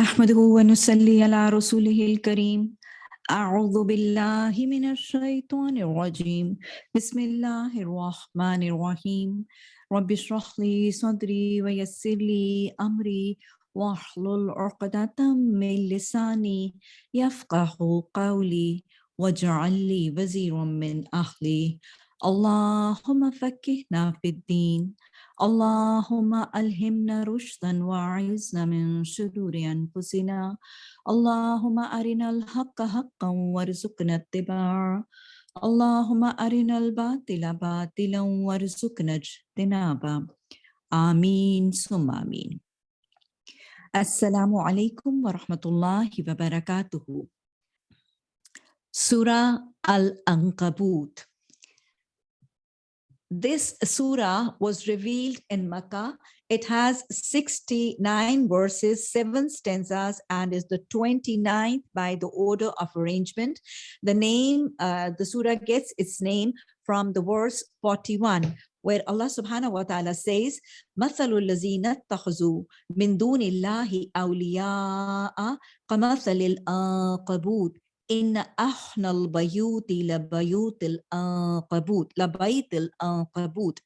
نحمده ونصلي على رسوله الكريم. أعوذ بالله من الشيطان الرجيم. بسم الله الرحمن الرحيم. رب اشرح لي صدري ويسر لي أمري. واحلل عقدة من لساني يفقه قولي. واجعل لي وزيرا من أهلي. اللهم فكهنا في الدين. اللهم ألهمنا رشدا وأعزنا من شرور أنفسنا. اللهم أرنا الحق حقا وارزقنا اتباعه. اللهم أرنا الباطل باطلا وارزقنا اجتنابه. آمين ثم آمين. السلام عليكم ورحمة الله وبركاته. Surah Al-Ankabut this surah was revealed in Makkah. It has 69 verses, seven stanzas, and is the 29th by the order of arrangement. The name, uh, the surah gets its name from the verse 41, where Allah subhanahu wa ta'ala says, مَثَلُ الَّذِينَ اتَّخَذُوا مِن دُونِ اللَّهِ أَوْلِيَاءَ كَمَثَلِ الْأَنْقَبُوتِ إن أحنى البيوت لبيوت الأنقبوت لبيت الأنقبوت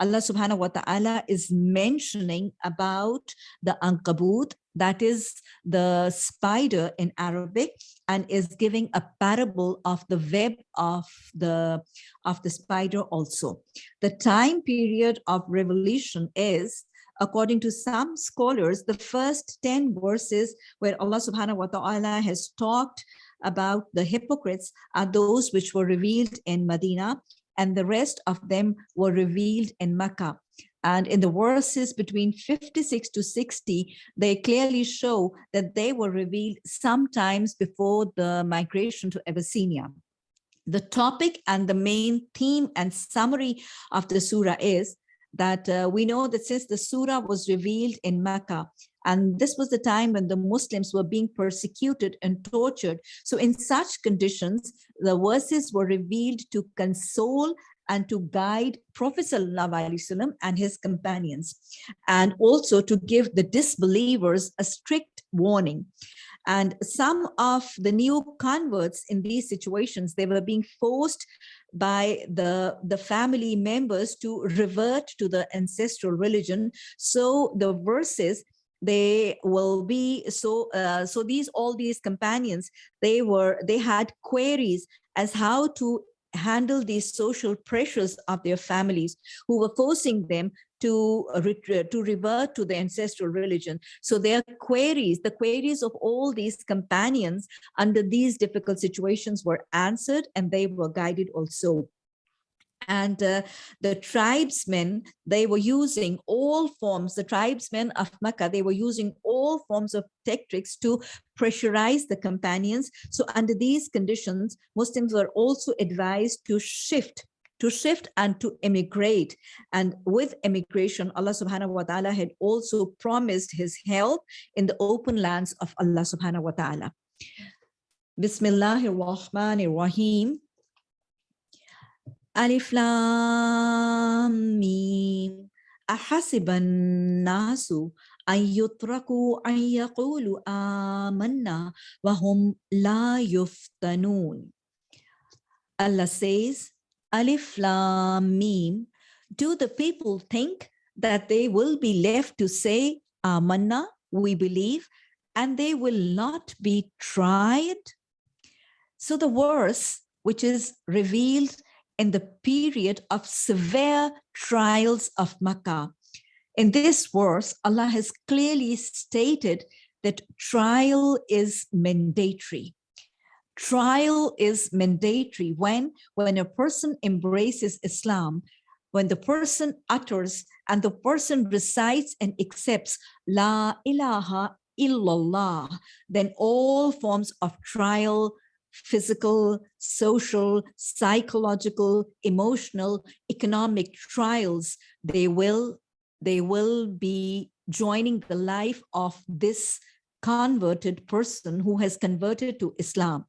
Allah subhanahu wa ta'ala is mentioning about the ankabut, that is the spider in Arabic, and is giving a parable of the web of the, of the spider also. The time period of revelation is according to some scholars, the first 10 verses where Allah subhanahu wa ta'ala has talked about the hypocrites are those which were revealed in Medina and the rest of them were revealed in Mecca. And in the verses between 56 to 60, they clearly show that they were revealed sometimes before the migration to Abyssinia. The topic and the main theme and summary of the surah is that uh, we know that since the surah was revealed in Mecca, and this was the time when the Muslims were being persecuted and tortured. So in such conditions, the verses were revealed to console and to guide Prophet ﷺ and his companions, and also to give the disbelievers a strict warning. And some of the new converts in these situations, they were being forced by the, the family members to revert to the ancestral religion. So the verses, they will be so uh, so these all these companions they were they had queries as how to handle these social pressures of their families who were forcing them to, to revert to the ancestral religion. So their queries, the queries of all these companions under these difficult situations were answered and they were guided also and uh, the tribesmen they were using all forms the tribesmen of Makkah they were using all forms of tactics to pressurize the companions. So under these conditions Muslims were also advised to shift to shift and to emigrate. and with emigration, Allah subhanahu wa ta'ala had also promised his help in the open lands of Allah subhanahu wa ta'ala. Bismillahir Rahmanir Rahim ألف لام ميم أحسب الناس أن يتركوا أن يقولوا آمنا وهم لا يفتنون Allah says Alif Lam Mim do the people think that they will be left to say Amanna we believe and they will not be tried so the verse which is revealed in the period of severe trials of Makkah. In this verse, Allah has clearly stated that trial is mandatory. Trial is mandatory when, when a person embraces Islam, when the person utters and the person recites and accepts La ilaha illallah, then all forms of trial, physical, social, psychological, emotional, economic trials, they will, they will be joining the life of this converted person who has converted to Islam.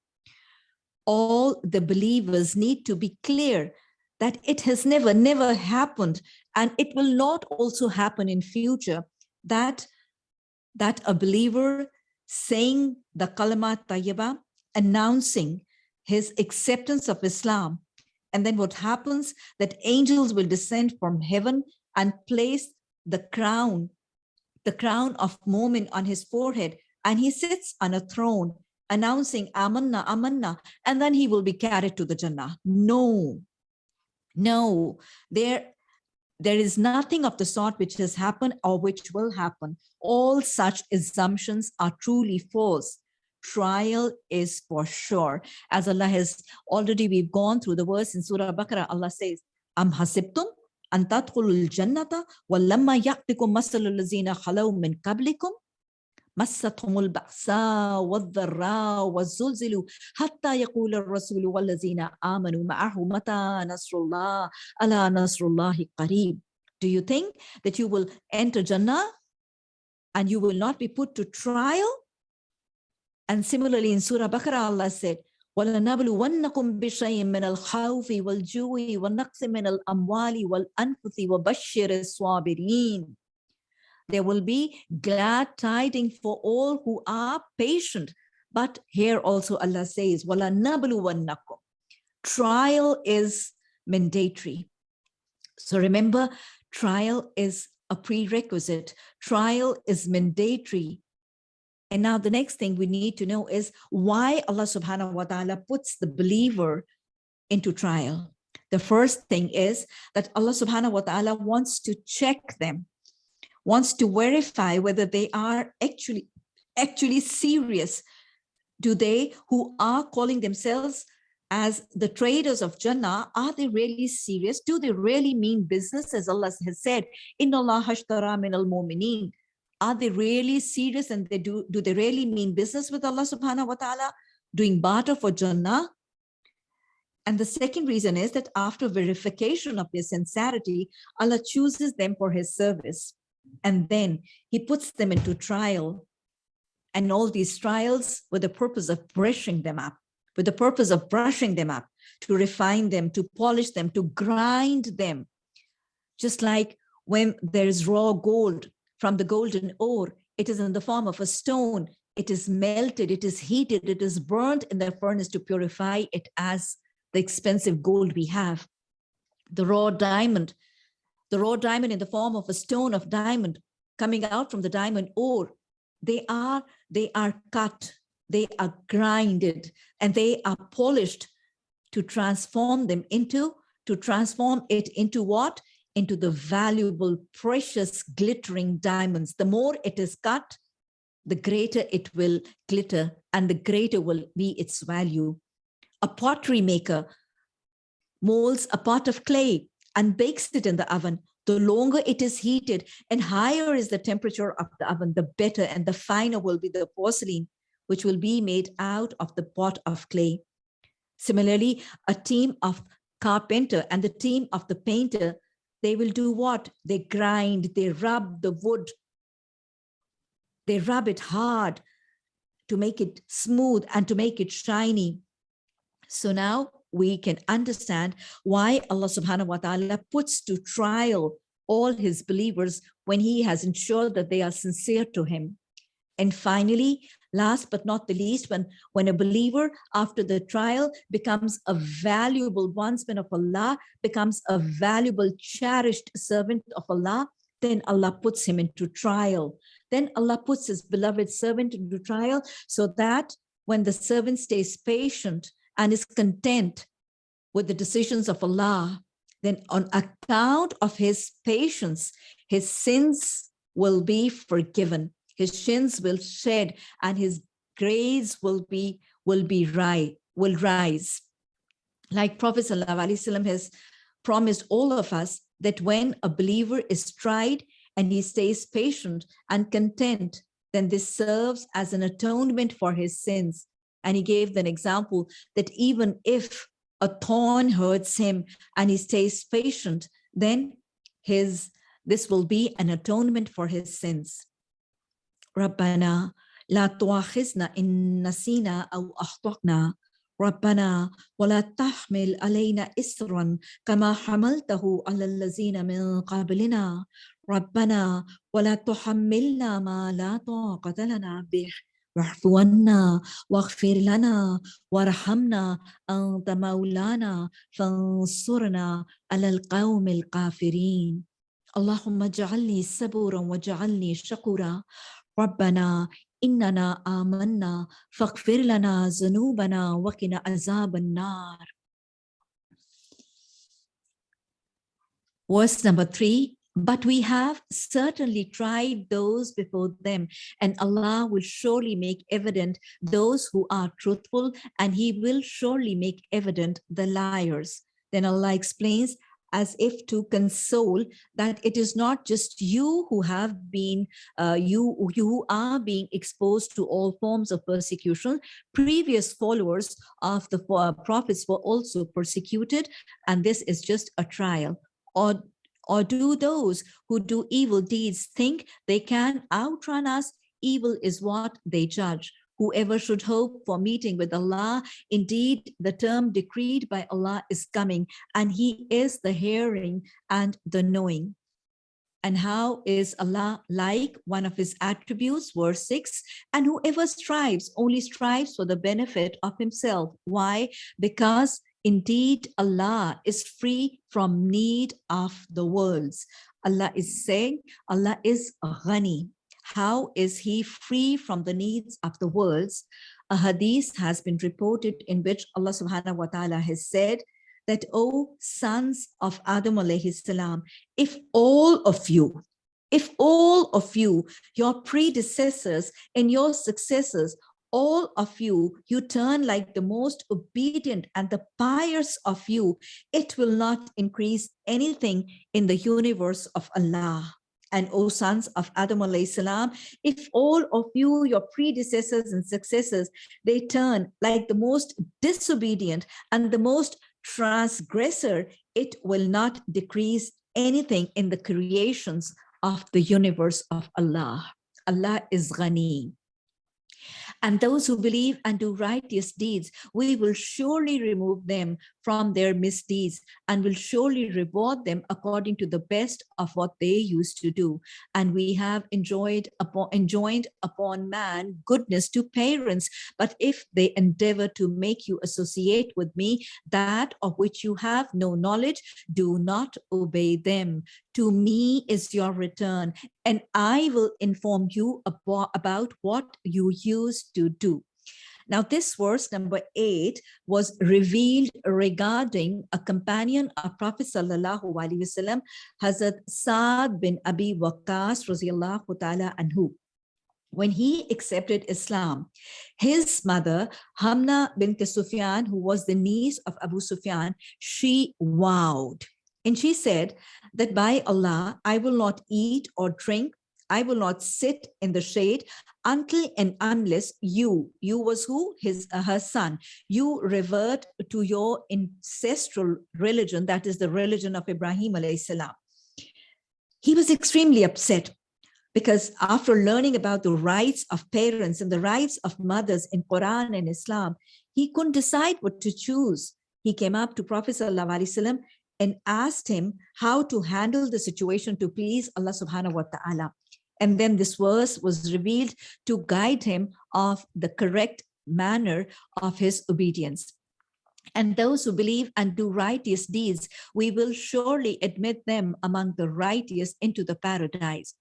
All the believers need to be clear that it has never, never happened, and it will not also happen in future, that, that a believer saying the kalama tayyiba, announcing his acceptance of Islam. And then what happens that angels will descend from heaven and place the crown, the crown of Mu'min on his forehead. And he sits on a throne announcing Amanna, Amanna, and then he will be carried to the Jannah. No, no, there, there is nothing of the sort which has happened or which will happen. All such assumptions are truly false Trial is for sure. As Allah has already, we've gone through the verse in Surah Baqarah, Allah says, Am hasibtum an tadkhulul jannata walamma ya'tikum masalul lazina khalaw min qablikum مستهم البأساء والضراء والزلزل حتى يقول الرسول والذين آمنوا معه متى نصر الله ألا نصر الله قريب Do you think that you will enter Jannah and you will not be put to trial? And similarly in Surah Baqarah Allah said, وَلَنَبْلُوَنَّكُمْ بِشَيْءٍ مِّنَ الْخَوْفِ وَالْجُوعِ وَالنَّقْصِ مِنَ الْأَمْوَالِ وَالْأَنفُسِ وَبَشِّرِ الصَّابِرِينَ there will be glad tidings for all who are patient. But here also Allah says, Wala nabluwannakum. Trial is mandatory. So remember, trial is a prerequisite. Trial is mandatory. and now the next thing we need to know is why Allah subhanahu wa ta'ala puts the believer into trial. The first thing is that Allah subhanahu wa ta'ala wants to check them wants to verify whether they are actually actually serious. Do they who are calling themselves as the traders of Jannah, are they really serious? Do they really mean business as Allah has said, Inna Allah hashtara min al mu'mineen. Are they really serious and they do, do they really mean business with Allah subhanahu wa ta'ala? Doing barter for Jannah? And the second reason is that after verification of their sincerity, Allah chooses them for his service and then he puts them into trial and all these trials with the purpose of brushing them up with the purpose of brushing them up to refine them to polish them to grind them just like when there is raw gold from the golden ore. It is in the form of a stone. It is melted it is heated it is burnt in the furnace to purify it as the expensive gold we have. The raw diamond the raw diamond in the form of a stone of diamond coming out from the diamond ore, they are, they are cut, they are grinded, and they are polished to transform them into, to transform it into what? Into the valuable, precious, glittering diamonds. The more it is cut, the greater it will glitter and the greater will be its value. A pottery maker molds a pot of clay and bakes it in the oven, the longer it is heated and higher is the temperature of the oven, the better and the finer will be the porcelain, which will be made out of the pot of clay. Similarly, a team of carpenter and the team of the painter, they will do what? They grind, they rub the wood, they rub it hard to make it smooth and to make it shiny. So now we can understand why Allah subhanahu wa ta'ala puts to trial all his believers when he has ensured that they are sincere to him. And finally, last but not the least, when, when a believer after the trial becomes a valuable bondsman of Allah, becomes a valuable cherished servant of Allah, then Allah puts him into trial. Then Allah puts his beloved servant into trial so that when the servant stays patient and is content with the decisions of Allah, then on account of his patience, his sins will be forgiven, his sins will shed, and his grace will be will be right, will rise. Like Prophet ﷺ has promised all of us that when a believer is tried and he stays patient and content, then this serves as an atonement for his sins. And he gave an example that even if a thorn hurts him and he stays patient, then his this will be an atonement for his sins. ربنا لا تؤاخذنا إن نسينا أو أخطأنا. ربنا ولا تحمل علينا إسرا كما حملته على الذين من قبلنا. ربنا ولا تحملنا ما لا طاقة لنا به. واعف عنا واغفر لنا وارحمنا أنت مولانا فانصرنا على القوم الكافرين. اللهم اجعلني صبورا واجعلني شكورا. ربنا إننا آمنا فاغفر لنا ذنوبنا وقنا عذاب النار Verse number three, but we have certainly tried those before them and Allah will surely make evident those who are truthful and he will surely make evident the liars. Then Allah explains as if to console that it is not just you who have been, uh, you, you are being exposed to all forms of persecution. Previous followers of the uh, prophets were also persecuted and this is just a trial. Or or do those who do evil deeds think they can outrun us? Evil is what they judge. Whoever should hope for meeting with Allah, indeed the term decreed by Allah is coming and he is the hearing and the knowing. And how is Allah like one of his attributes, verse 6, and whoever strives only strives for the benefit of himself. Why? Because Indeed, Allah is free from need of the worlds. Allah is saying, Allah is ghani. How is he free from the needs of the worlds? A hadith has been reported in which Allah subhanahu wa ta'ala has said that, O sons of Adam alayhi salam, if all of you, if all of you, your predecessors and your successors all of you, you turn like the most obedient and the pious of you, it will not increase anything in the universe of Allah. And O sons of Adam salam, if all of you, your predecessors and successors, they turn like the most disobedient and the most transgressor, it will not decrease anything in the creations of the universe of Allah. Allah is Ghani. And those who believe and do righteous deeds, we will surely remove them from their misdeeds and will surely reward them according to the best of what they used to do. And we have enjoyed upon, enjoined upon man goodness to parents, but if they endeavor to make you associate with me that of which you have no knowledge, do not obey them. To me is your return, and I will inform you about, about what you used to do. Now, this verse number eight was revealed regarding a companion of Prophet Sallallahu Alaihi Wasallam, Hazrat Saad bin Abi Waqqas Raziallahu Ta'ala Anhu. When he accepted Islam, his mother, Hamna bint Sufyan, who was the niece of Abu Sufyan, she vowed. And she said that by Allah, I will not eat or drink I will not sit in the shade until and unless you, you was who? His, uh, her son, you revert to your ancestral religion, that is the religion of Ibrahim alayhi salam. He was extremely upset because after learning about the rights of parents and the rights of mothers in Quran and Islam, he couldn't decide what to choose. He came up to Prophet Wasallam and asked him how to handle the situation to please Allah subhanahu wa ta'ala. And then this verse was revealed to guide him of the correct manner of his obedience. And those who believe and do righteous deeds, we will surely admit them among the righteous into the paradise.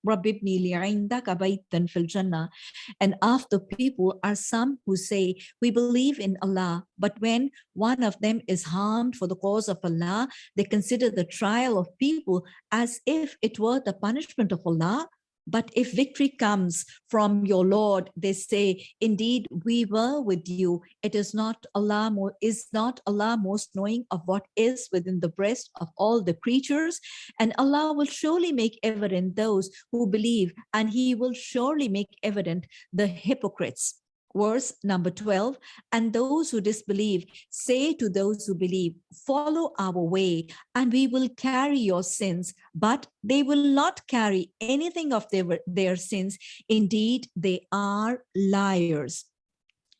And of the people are some who say, we believe in Allah, but when one of them is harmed for the cause of Allah, they consider the trial of people as if it were the punishment of Allah but if victory comes from your Lord, they say, indeed, we were with you. It is not Allah, is not Allah most knowing of what is within the breast of all the creatures. And Allah will surely make evident those who believe, and he will surely make evident the hypocrites verse number 12 and those who disbelieve say to those who believe follow our way and we will carry your sins but they will not carry anything of their, their sins. Indeed they are liars.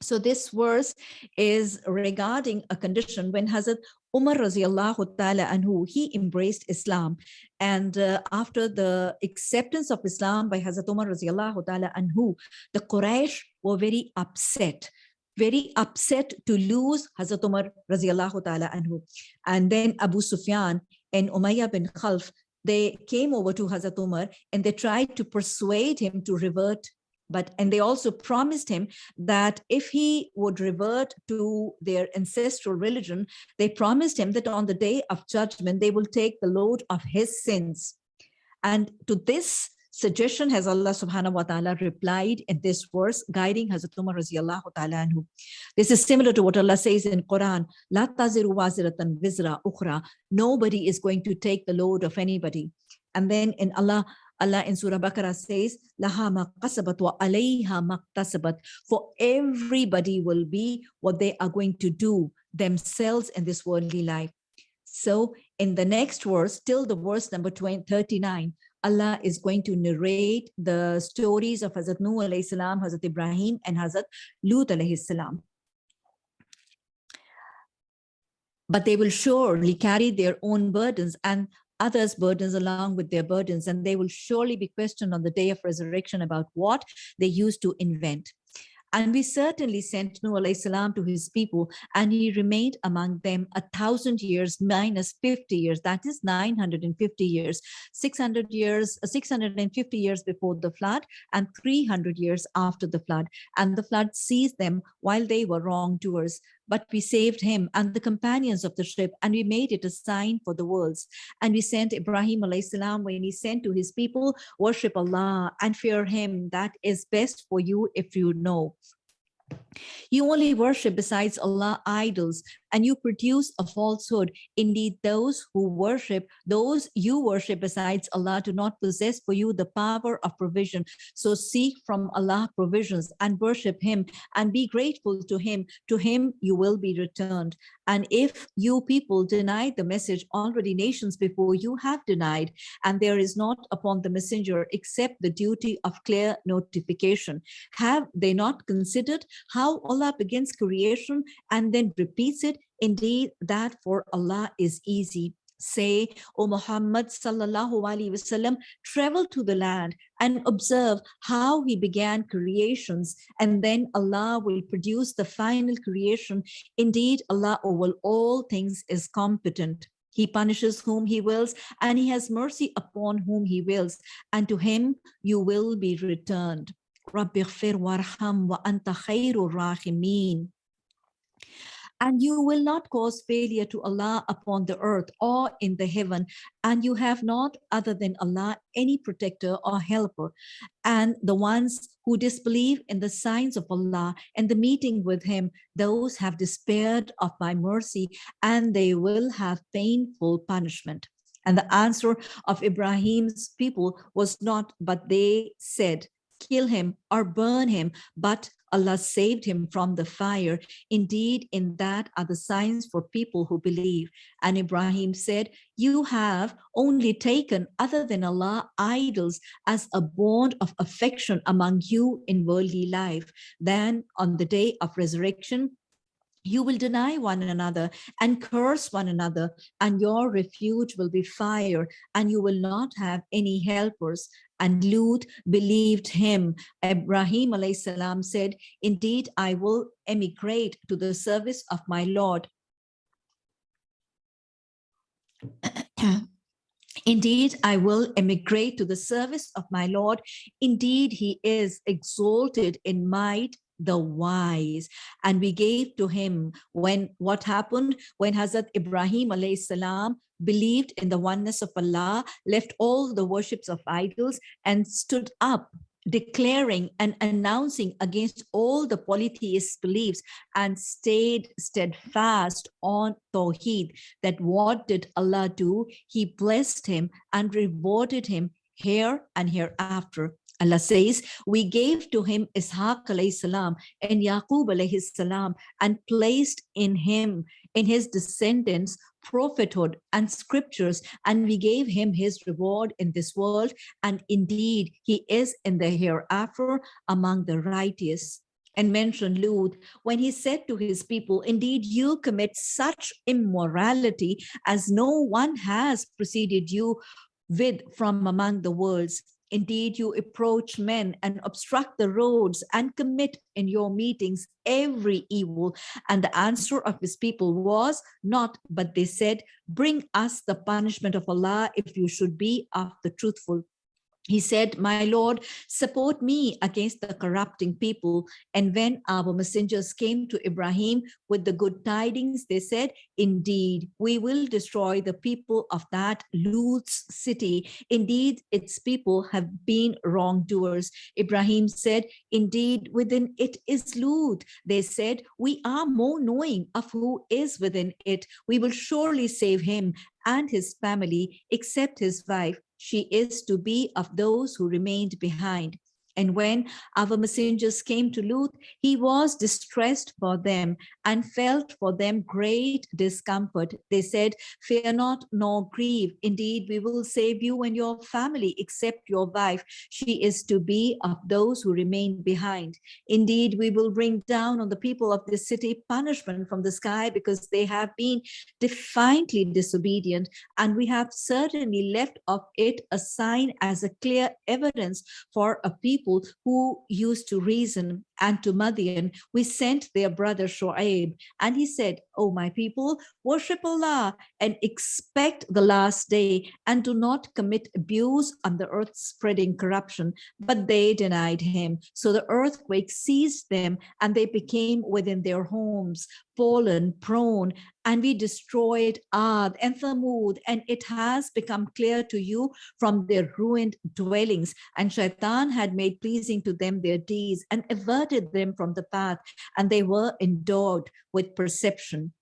So this verse is regarding a condition when Hazrat Umar radiallahu ta'ala anhu, he embraced Islam. And uh, after the acceptance of Islam by Hazrat Umar radiallahu ta'ala anhu, the Quraysh were very upset very upset to lose Hazrat Umar radiallahu ta'ala anhu. And then Abu Sufyan and Umayyah bin Khalf, they came over to Hazrat Umar and they tried to persuade him to revert but and they also promised him that if he would revert to their ancestral religion they promised him that on the day of judgment they will take the load of his sins and to this suggestion has Allah subhanahu wa ta'ala replied in this verse guiding Hazrat Umar radiallahu ta'ala anhu. This is similar to what Allah says in Quran, La taziru waziratan vizra ukhra. Nobody is going to take the load of anybody. And then in Allah, Allah in Surah Baqarah says, Laha maqasabat wa alayha maqtasabat. For everybody will be what they are going to do themselves in this worldly life. So in the next verse, till the verse number 20, 39, Allah is going to narrate the stories of Hazrat Nuh alayhi salam, Hazrat Ibrahim and Hazrat Lut alayhi salam. But they will surely carry their own burdens and others' burdens along with their burdens, and they will surely be questioned on the day of resurrection about what they used to invent. And we certainly sent Nuh salam to his people, and he remained among them a thousand years minus 50 years. That is 950 years, 600 years, uh, 650 years before the flood, and 300 years after the flood. And the flood seized them while they were wrongdoers but we saved him and the companions of the ship and we made it a sign for the worlds. And we sent ibrahim salam when he sent to his people worship allah and fear him. That is best for you if you know. You only worship besides Allah idols and you produce a falsehood. Indeed, those who worship, those you worship besides Allah do not possess for you the power of provision. So seek from Allah provisions and worship him and be grateful to him. To him you will be returned. And if you people deny the message, already nations before you have denied, and there is not upon the messenger except the duty of clear notification. Have they not considered how Allah begins creation and then repeats it? Indeed, that for Allah is easy. Say, O Muhammad sallallahu alaihi wasallam, travel to the land and observe how he began creations and then Allah will produce the final creation. Indeed, Allah over all things is competent. He punishes whom he wills and he has mercy upon whom he wills and to him you will be returned. Rabbi warham wa anta khairur rahimin and you will not cause failure to Allah upon the earth or in the heaven, and you have not other than Allah any protector or helper. And the ones who disbelieve in the signs of Allah and the meeting with him, those have despaired of my mercy, and they will have painful punishment. And the answer of Ibrahim's people was not, but they said, kill him or burn him, but Allah saved him from the fire. Indeed, in that are the signs for people who believe. And Ibrahim said, you have only taken other than Allah idols as a bond of affection among you in worldly life. Then on the day of resurrection, you will deny one another and curse one another and your refuge will be fire and you will not have any helpers and Lut believed him. Ibrahim salam said, indeed, I will emigrate to the service of my Lord. Indeed, I will emigrate to the service of my Lord. Indeed, he is exalted in might the wise and we gave to him when what happened? When Hazrat Ibrahim alayhi salam believed in the oneness of Allah left all the worships of idols and stood up declaring and announcing against all the polytheist beliefs and stayed steadfast on Tawheed that what did Allah do? He blessed him and rewarded him here and hereafter Allah says, we gave to him Ishaq salam and Yaqub salam and placed in him, in his descendants, prophethood and scriptures, and we gave him his reward in this world. And indeed, he is in the hereafter among the righteous and mentioned Lut when he said to his people, indeed, you commit such immorality as no one has preceded you with from among the worlds Indeed, you approach men and obstruct the roads and commit in your meetings every evil. And the answer of his people was not, but they said, bring us the punishment of Allah if you should be of the truthful he said, my Lord, support me against the corrupting people. And when our messengers came to Ibrahim with the good tidings, they said, indeed, we will destroy the people of that Lut's city. Indeed, its people have been wrongdoers. Ibrahim said, indeed, within it is Lut. They said, we are more knowing of who is within it. We will surely save him and his family, except his wife she is to be of those who remained behind. And when our messengers came to Lut, he was distressed for them and felt for them great discomfort. They said, fear not nor grieve. Indeed, we will save you and your family, except your wife. She is to be of those who remain behind. Indeed, we will bring down on the people of this city punishment from the sky because they have been defiantly disobedient. And we have certainly left of it a sign as a clear evidence for a people people who used to reason and to Madian, we sent their brother Shu'aib. And he said, oh, my people, worship Allah and expect the last day and do not commit abuse on the earth spreading corruption. But they denied him. So the earthquake seized them and they became within their homes, fallen, prone, and we destroyed Ad and Thamud, and it has become clear to you from their ruined dwellings. And Shaitan had made pleasing to them their deeds and averted diverted them from the path and they were endowed with perception.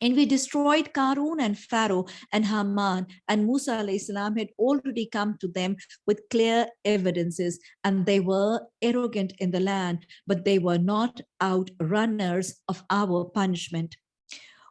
And we destroyed Karun and Pharaoh and Haman and Musa salam had already come to them with clear evidences and they were arrogant in the land, but they were not outrunners of our punishment.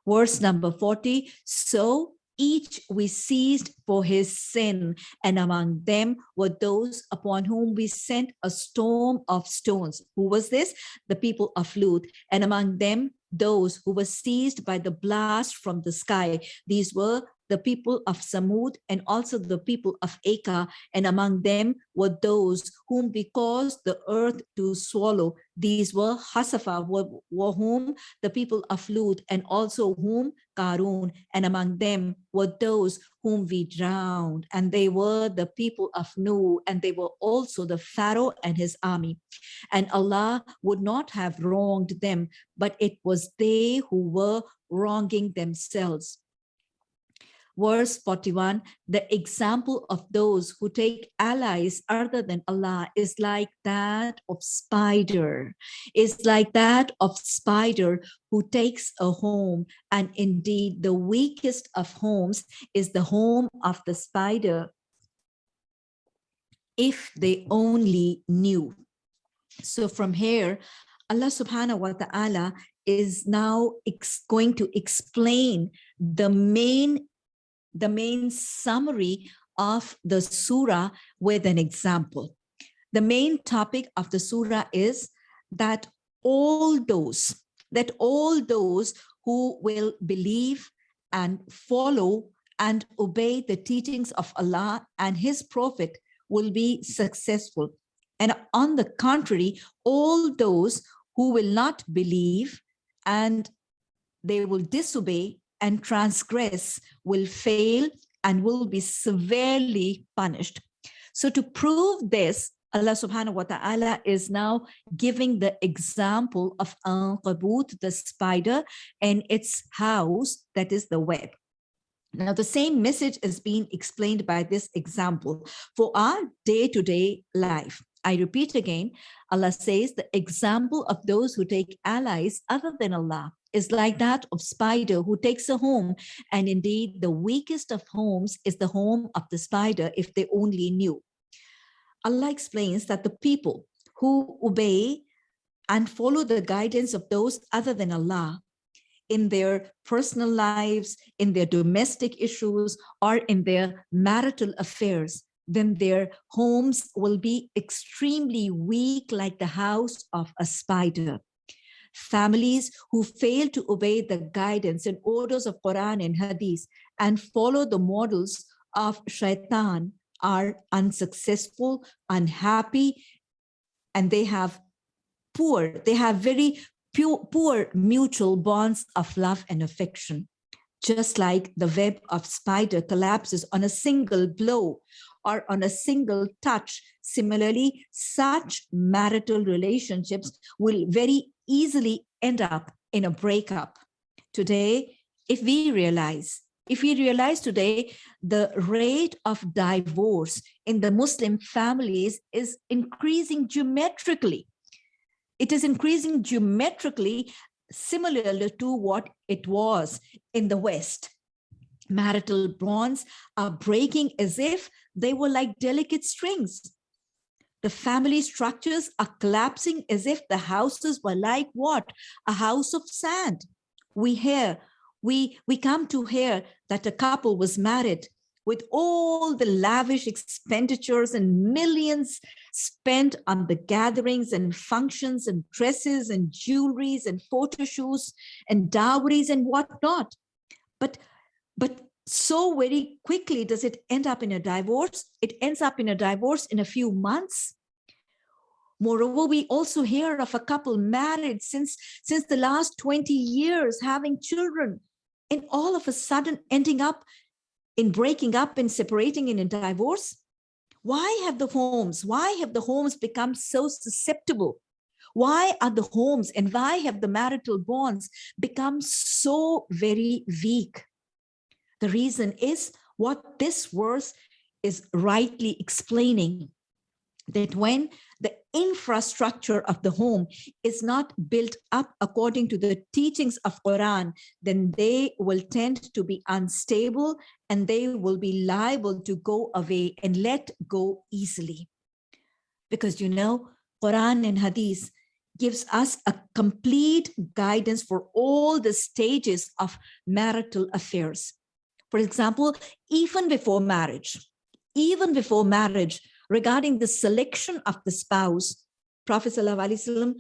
Verse number 40, so each we seized for his sin, and among them were those upon whom we sent a storm of stones. Who was this? The people of Lut. And among them, those who were seized by the blast from the sky. These were the people of Samud and also the people of Acre, and among them were those whom we caused the earth to swallow. These were Hasafa, were whom the people of Lut, and also whom Karun, and among them were those whom we drowned, and they were the people of Nu, and they were also the Pharaoh and his army. And Allah would not have wronged them, but it was they who were wronging themselves verse 41, the example of those who take allies other than Allah is like that of spider, is like that of spider who takes a home. And indeed, the weakest of homes is the home of the spider. If they only knew. So from here, Allah subhanahu wa ta'ala is now going to explain the main the main summary of the surah with an example. The main topic of the surah is that all those, that all those who will believe and follow and obey the teachings of Allah and his prophet will be successful. And on the contrary, all those who will not believe and they will disobey and transgress will fail and will be severely punished. So to prove this, Allah subhanahu wa ta'ala is now giving the example of Ankabut, the spider, and its house, that is the web. Now, the same message is being explained by this example for our day-to-day -day life. I repeat again, Allah says the example of those who take allies other than Allah is like that of spider who takes a home. And indeed, the weakest of homes is the home of the spider if they only knew. Allah explains that the people who obey and follow the guidance of those other than Allah in their personal lives, in their domestic issues, or in their marital affairs, then their homes will be extremely weak like the house of a spider families who fail to obey the guidance and orders of Quran and Hadith and follow the models of shaitan are unsuccessful, unhappy, and they have poor, they have very poor mutual bonds of love and affection. Just like the web of spider collapses on a single blow or on a single touch. Similarly, such marital relationships will very easily end up in a breakup. Today, if we realize, if we realize today the rate of divorce in the Muslim families is increasing geometrically. It is increasing geometrically similar to what it was in the West. Marital bonds are breaking as if they were like delicate strings. The family structures are collapsing as if the houses were like what? A house of sand. We hear, we, we come to hear that a couple was married with all the lavish expenditures and millions spent on the gatherings and functions and dresses and jewelries and photo shoots and dowries and whatnot. But, but so very quickly does it end up in a divorce. It ends up in a divorce in a few months. Moreover, we also hear of a couple married since, since the last 20 years, having children, and all of a sudden ending up in breaking up and separating in a divorce? Why have the homes, why have the homes become so susceptible? Why are the homes and why have the marital bonds become so very weak? The reason is what this verse is rightly explaining that when the infrastructure of the home is not built up according to the teachings of Quran, then they will tend to be unstable and they will be liable to go away and let go easily. Because you know, Quran and Hadith gives us a complete guidance for all the stages of marital affairs. For example, even before marriage, even before marriage, regarding the selection of the spouse, Prophet ﷺ,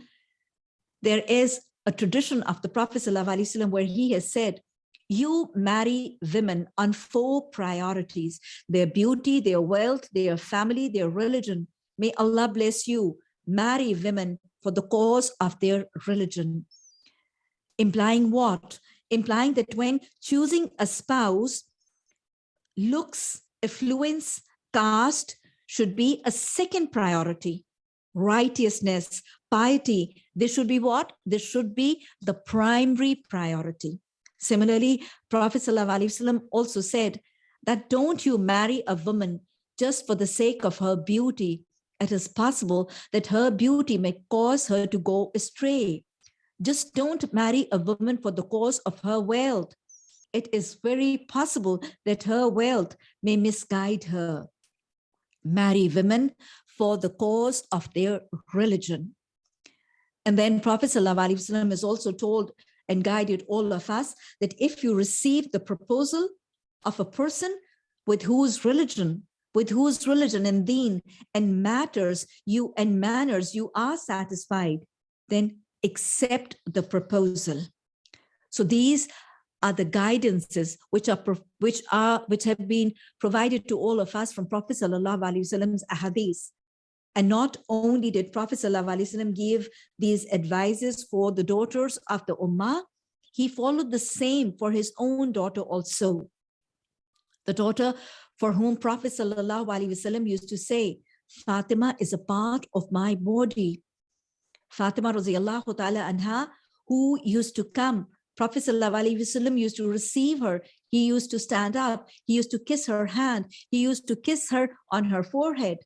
there is a tradition of the Prophet ﷺ where he has said, you marry women on four priorities, their beauty, their wealth, their family, their religion. May Allah bless you. Marry women for the cause of their religion. Implying what? Implying that when choosing a spouse, looks, affluence, caste should be a second priority. Righteousness, piety, this should be what? This should be the primary priority. Similarly, Prophet ﷺ also said that don't you marry a woman just for the sake of her beauty. It is possible that her beauty may cause her to go astray. Just don't marry a woman for the cause of her wealth. It is very possible that her wealth may misguide her. Marry women for the cause of their religion. And then Prophet ﷺ has also told and guided all of us that if you receive the proposal of a person with whose religion, with whose religion and deen and matters you and manners you are satisfied, then accept the proposal. So these are the guidances which are which are which have been provided to all of us from Prophet Sallallahu Alaihi Wasallam's ahadith. And not only did Prophet Sallallahu Alaihi Wasallam give these advices for the daughters of the Ummah, he followed the same for his own daughter also. The daughter for whom Prophet Sallallahu Alaihi Wasallam used to say, Fatima is a part of my body. Fatima radiallahu ta'ala anha, who used to come, Prophet ﷺ used to receive her. He used to stand up. He used to kiss her hand. He used to kiss her on her forehead.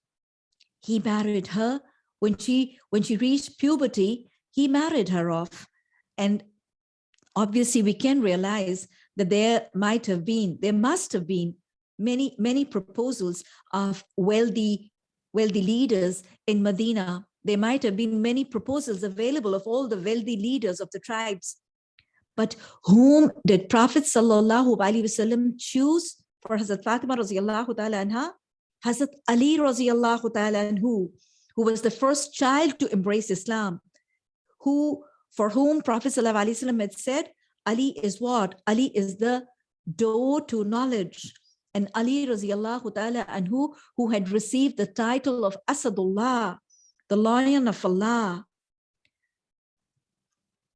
He married her when she when she reached puberty. He married her off, and obviously we can realize that there might have been, there must have been many many proposals of wealthy wealthy leaders in Medina there might have been many proposals available of all the wealthy leaders of the tribes. But whom did Prophet Sallallahu Alaihi Wasallam choose for Hazrat Fatima radiallahu ta'ala anha? Hazrat Ali radiallahu ta'ala anhu, who was the first child to embrace Islam, who for whom Prophet Sallallahu Alaihi Wasallam had said, Ali is what? Ali is the door to knowledge. and Ali radiallahu ta'ala anhu, who had received the title of Asadullah, the lion of Allah,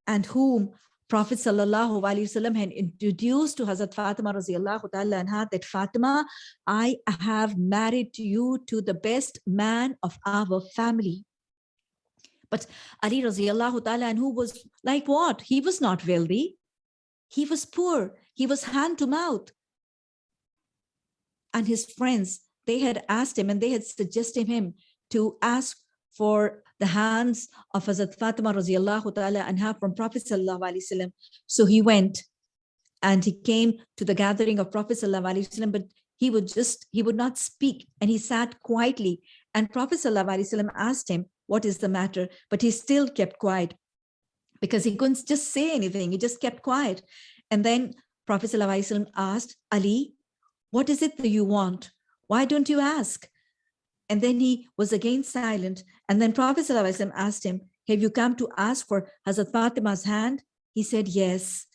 and whom Prophet sallallahu alaihi wasallam had introduced to Hazrat Fatima radiallahu ta'ala anha that Fatima, I have married you to the best man of our family. But Ali radiallahu ta'ala anhu was like what? He was not wealthy. He was poor. He was hand to mouth. And his friends, they had asked him and they had suggested him to ask for the hands of Hazrat Fatima radiallahu ta'ala anha from Prophet sallallahu alaihi wasallam. So he went and he came to the gathering of Prophet sallallahu alaihi wasallam, but he would just, he would not speak and he sat quietly. And Prophet sallallahu alaihi wasallam asked him, what is the matter? But he still kept quiet because he couldn't just say anything. He just kept quiet. And then Prophet sallallahu alaihi wasallam asked, Ali, what is it that you want? Why don't you ask? And then he was again silent. And then Prophet ﷺ asked him, have you come to ask for Hazrat Fatima's hand? He said, yes.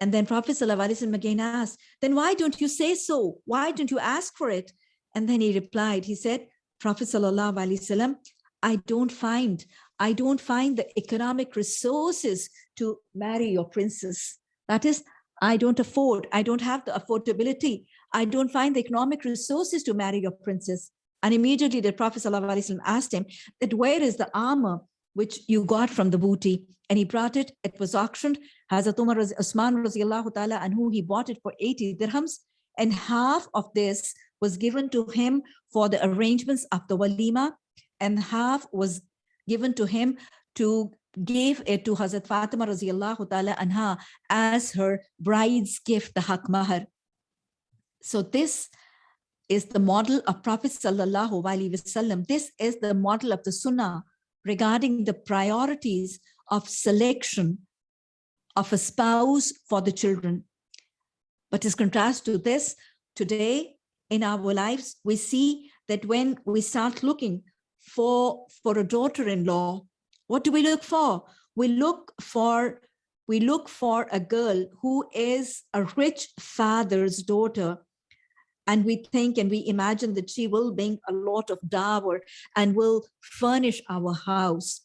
And then Prophet ﷺ again asked, then why don't you say so? Why don't you ask for it? And then he replied, he said, Prophet ﷺ, I don't find, I don't find the economic resources to marry your princess. That is, I don't afford, I don't have the affordability. I don't find the economic resources to marry your princess. And immediately the Prophet ﷺ asked him that where is the armor which you got from the booty? And he brought it, it was auctioned. Hazrat Umar Usman radiallahu ta'ala anhu he bought it for 80 dirhams. And half of this was given to him for the arrangements of the walima and half was given to him to give it to Hazrat Fatima radiallahu ta'ala anha as her bride's gift, the haq mahar. So this is the model of Prophet Sallallahu Alaihi Wasallam. This is the model of the Sunnah regarding the priorities of selection of a spouse for the children. But as contrast to this, today in our lives, we see that when we start looking for, for a daughter-in-law, what do we look for? We look for we look for a girl who is a rich father's daughter and we think and we imagine that she will bring a lot of dower and will furnish our house.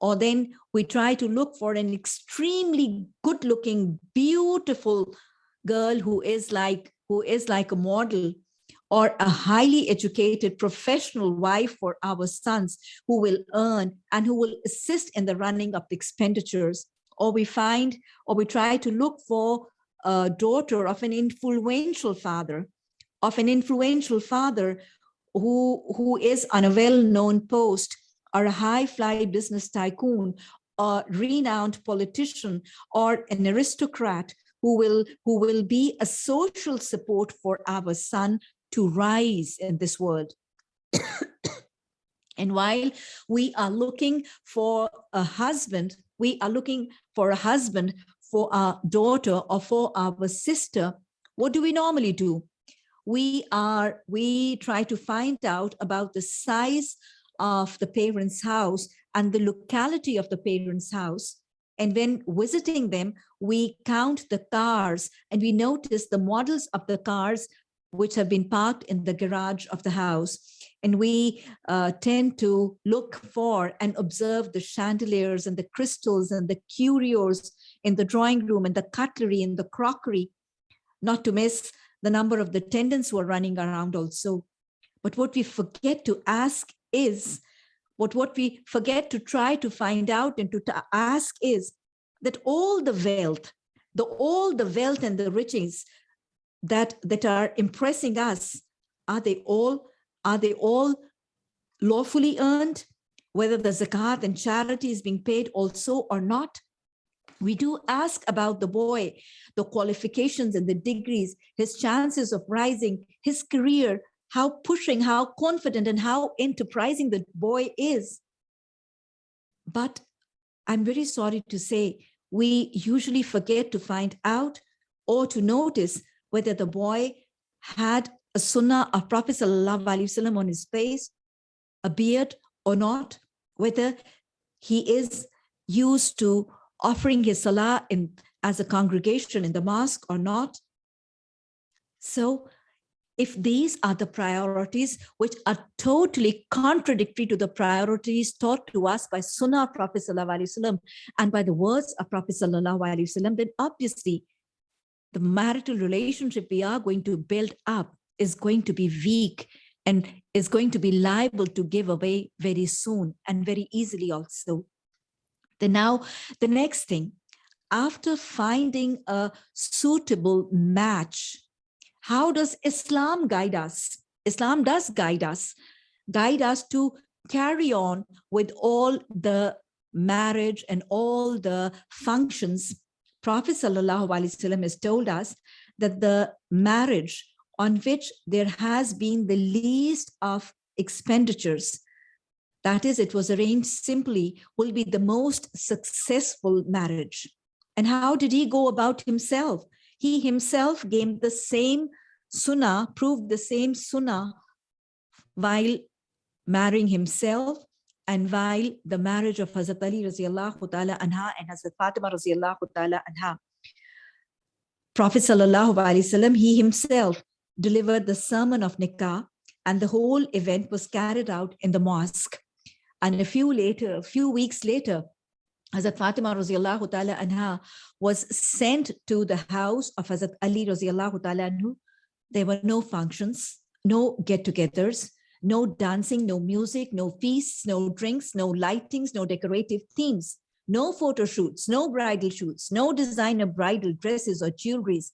Or then we try to look for an extremely good looking beautiful girl who is like who is like a model or a highly educated professional wife for our sons who will earn and who will assist in the running of the expenditures. Or we find or we try to look for a daughter of an influential father of an influential father who, who is on a well-known post or a high-fly business tycoon, a renowned politician or an aristocrat who will, who will be a social support for our son to rise in this world. and while we are looking for a husband, we are looking for a husband for our daughter or for our sister, what do we normally do? We are we try to find out about the size of the parents house and the locality of the parents house. And when visiting them we count the cars and we notice the models of the cars which have been parked in the garage of the house. And we uh, tend to look for and observe the chandeliers and the crystals and the curios in the drawing room and the cutlery and the crockery. Not to miss the number of the attendants who are running around also. But what we forget to ask is, what, what we forget to try to find out and to ask is that all the wealth, the all the wealth and the riches that, that are impressing us, are they all, are they all lawfully earned? Whether the zakat and charity is being paid also or not? We do ask about the boy, the qualifications and the degrees, his chances of rising, his career, how pushing, how confident and how enterprising the boy is. But I'm very sorry to say, we usually forget to find out or to notice whether the boy had a sunnah of Prophet Wasallam on his face, a beard or not, whether he is used to offering his salah in as a congregation in the mosque or not. So if these are the priorities which are totally contradictory to the priorities taught to us by Sunnah Prophet Wasallam and by the words of Prophet Wasallam, then obviously the marital relationship we are going to build up is going to be weak and is going to be liable to give away very soon and very easily also. Then now the next thing, after finding a suitable match, how does Islam guide us? Islam does guide us, guide us to carry on with all the marriage and all the functions. Prophet Wasallam has told us that the marriage on which there has been the least of expenditures. That is, it was arranged simply, will be the most successful marriage. And how did he go about himself? He himself gave the same sunnah, proved the same sunnah while marrying himself and while the marriage of Hazrat Ali radiallahu ta'ala anha and Hazrat Fatima radiallahu ta'ala anha. Prophet sallallahu alaihi wasallam, he himself delivered the sermon of Nikah and the whole event was carried out in the mosque. And a few later, a few weeks later, Hazrat Fatima ta'ala anha was sent to the house of Hazrat Ali Raziallahu ta'ala anhu. There were no functions, no get-togethers, no dancing, no music, no feasts, no drinks, no lightings, no decorative themes, no photo shoots, no bridal shoots, no designer bridal dresses or jewelries,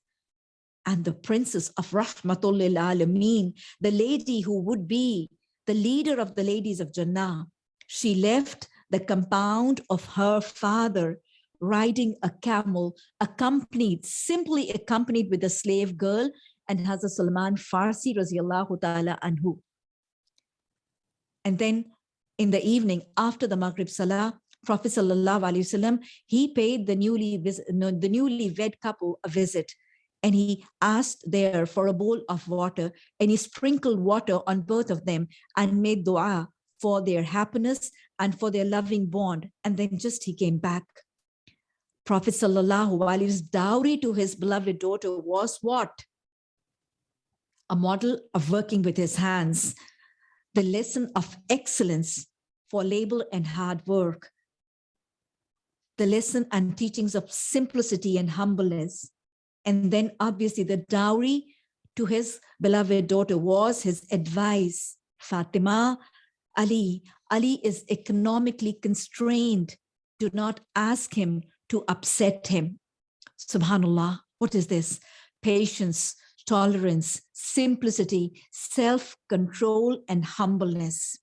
and the princess of Rahmatul Alameen, the lady who would be the leader of the ladies of Jannah, she left the compound of her father riding a camel, accompanied, simply accompanied with a slave girl and Hazrat Salman Farsi radiallahu ta'ala anhu. And then in the evening after the Maghrib Salah, Prophet Sallallahu Alaihi Wasallam, he paid the newly, the newly wed couple a visit and he asked there for a bowl of water and he sprinkled water on both of them and made dua for their happiness and for their loving bond. And then just he came back. Prophet Sallallahu Alaihi Wasallam's dowry to his beloved daughter was what? A model of working with his hands, the lesson of excellence for labor and hard work, the lesson and teachings of simplicity and humbleness, and then obviously the dowry to his beloved daughter was his advice. Fatima, Ali, Ali is economically constrained. Do not ask him to upset him. Subhanallah, what is this? Patience, tolerance, simplicity, self-control, and humbleness.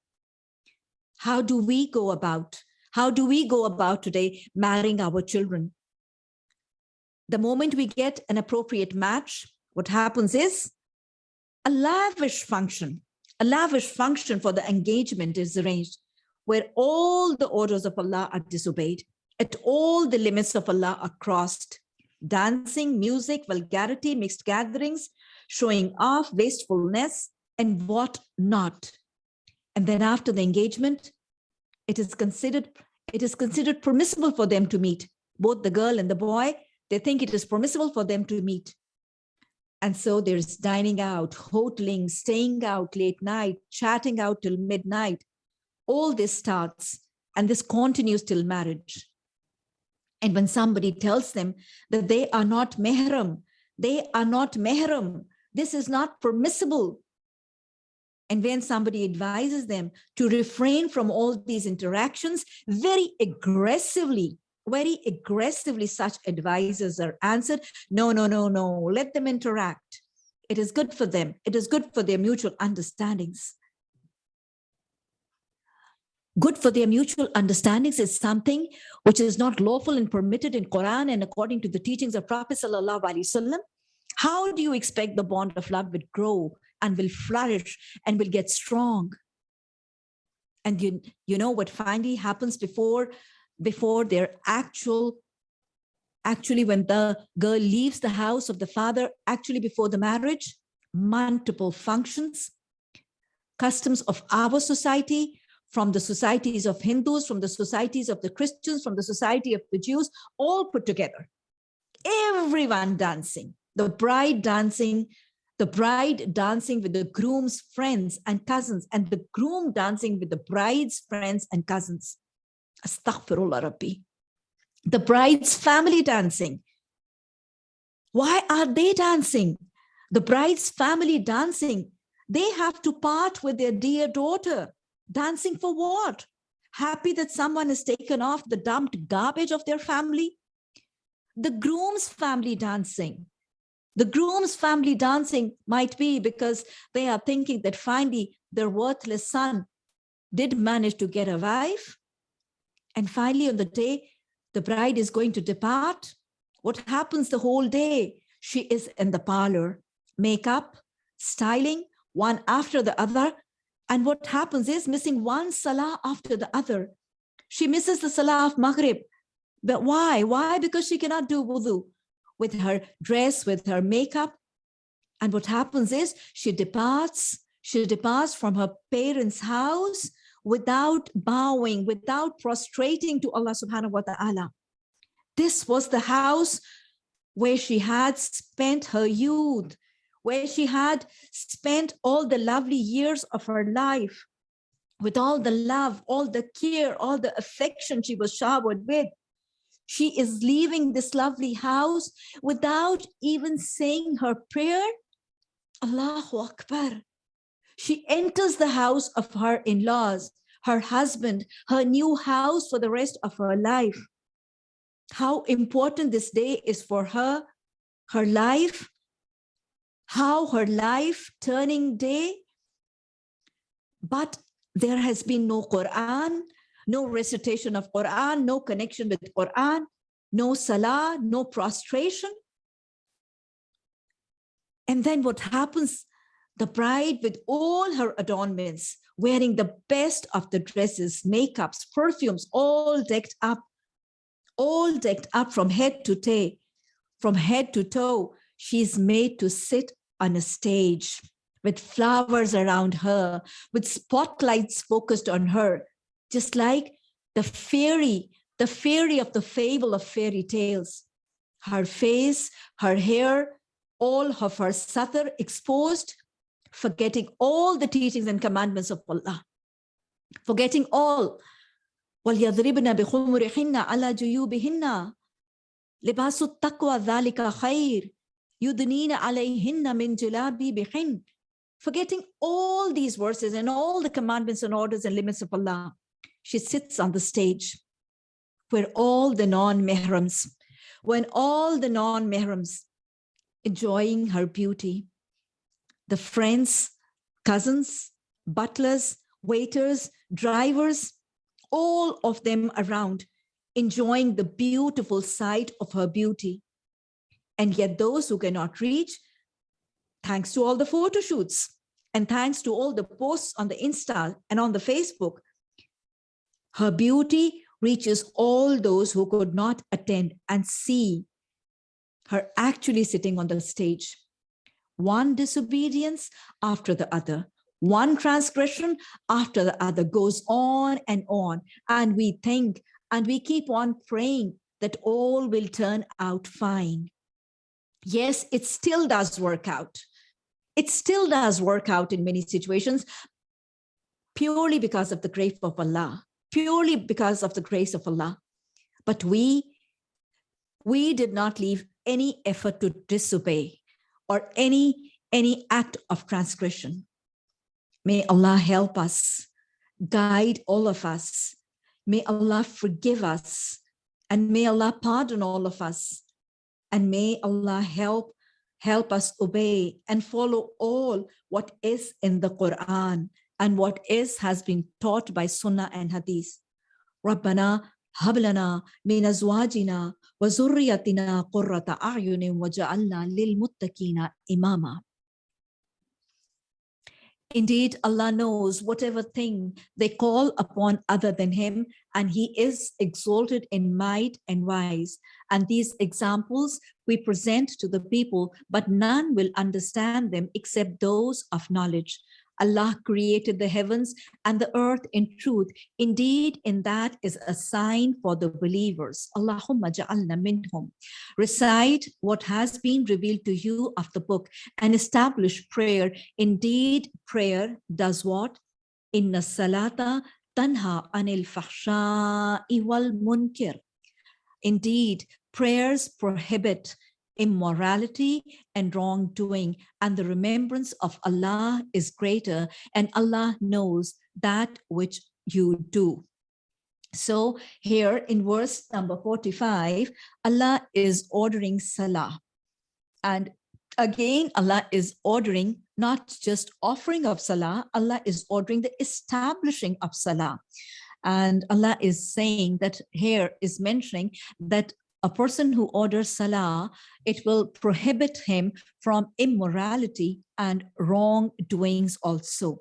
How do we go about? How do we go about today marrying our children? the moment we get an appropriate match, what happens is a lavish function, a lavish function for the engagement is arranged where all the orders of Allah are disobeyed, at all the limits of Allah are crossed. Dancing, music, vulgarity, mixed gatherings, showing off, wastefulness, and what not. And then after the engagement, it is considered it is considered permissible for them to meet, both the girl and the boy, they think it is permissible for them to meet. And so there's dining out, hoteling, staying out late night, chatting out till midnight. All this starts and this continues till marriage. And when somebody tells them that they are not mehram, they are not mehram, this is not permissible. And when somebody advises them to refrain from all these interactions very aggressively, very aggressively such advisors are answered, no, no, no, no, let them interact. It is good for them. It is good for their mutual understandings. Good for their mutual understandings is something which is not lawful and permitted in Quran and according to the teachings of Prophet Sallallahu Alaihi Wasallam. How do you expect the bond of love will grow and will flourish and will get strong? And you, you know what finally happens before before their actual actually when the girl leaves the house of the father actually before the marriage multiple functions customs of our society from the societies of hindus from the societies of the christians from the society of the jews all put together everyone dancing the bride dancing the bride dancing with the groom's friends and cousins, and the groom dancing with the bride's friends and cousins. Astaghfirullah Rabbi. The bride's family dancing. Why are they dancing? The bride's family dancing. They have to part with their dear daughter. Dancing for what? Happy that someone has taken off the dumped garbage of their family? The groom's family dancing. The groom's family dancing might be because they are thinking that finally their worthless son did manage to get a wife. And finally on the day the bride is going to depart, what happens the whole day? She is in the parlor, makeup, styling, one after the other. And what happens is missing one salah after the other. She misses the salah of Maghrib. But why? Why? Because she cannot do wudu with her dress, with her makeup. And what happens is she departs, she departs from her parents' house without bowing, without prostrating to Allah subhanahu wa ta'ala. This was the house where she had spent her youth, where she had spent all the lovely years of her life with all the love, all the care, all the affection she was showered with. She is leaving this lovely house without even saying her prayer. Allahu Akbar. She enters the house of her in-laws, her husband, her new house for the rest of her life. How important this day is for her, her life, how her life turning day. But there has been no Quran, no recitation of Quran, no connection with Quran, no salah, no prostration. And then what happens? The bride with all her adornments, wearing the best of the dresses, makeups, perfumes, all decked up, all decked up from head to toe, from head to toe, she's made to sit on a stage with flowers around her, with spotlights focused on her, just like the fairy, the fairy of the fable of fairy tales. Her face, her hair, all of her satar exposed, forgetting all the teachings and commandments of Allah, forgetting all. وَلْيَضْرِبْنَا بِخُمُرِهِنَّ عَلَى جُيُوبِهِنَّ لِبَاسُ التَّقْوَى ذَلِكَ خَيْرٌ يُدْنِينَ عَلَيْهِنَّ مِنْ جِلَابِبِهِنَّ Forgetting all these verses and all the commandments and orders and limits of Allah, she sits on the stage where all the non-mehrams, when all the non-mehrams enjoying her beauty, the friends, cousins, butlers, waiters, drivers, all of them around enjoying the beautiful sight of her beauty. And yet those who cannot reach thanks to all the photo shoots and thanks to all the posts on the Insta and on the Facebook, her beauty reaches all those who could not attend and see her actually sitting on the stage. One disobedience after the other, one transgression after the other goes on and on. And we think and we keep on praying that all will turn out fine. Yes, it still does work out. It still does work out in many situations purely because of the grace of Allah, purely because of the grace of Allah. But we, we did not leave any effort to disobey or any, any act of transgression. May Allah help us, guide all of us. May Allah forgive us and may Allah pardon all of us. And may Allah help help us obey and follow all what is in the Quran and what is has been taught by Sunnah and Hadith. ربنا هب لنا من أزواجنا وذريتنا قرة أعين وجعلنا للمتقين إماما. Indeed, Allah knows whatever thing they call upon other than him, and he is exalted in might and wise. And these examples we present to the people, but none will understand them except those of knowledge. Allah created the heavens and the earth in truth. Indeed, in that is a sign for the believers. Allahumma ja'alna minhum. Recite what has been revealed to you of the book and establish prayer. Indeed, prayer does what? Inna salata tanha anil fahsha'i wal munkir. Indeed, prayers prohibit immorality and wrongdoing and the remembrance of Allah is greater and Allah knows that which you do. So here in verse number 45, Allah is ordering Salah. And again, Allah is ordering not just offering of Salah, Allah is ordering the establishing of Salah. And Allah is saying that here is mentioning that a person who orders salah, it will prohibit him from immorality and wrongdoings also.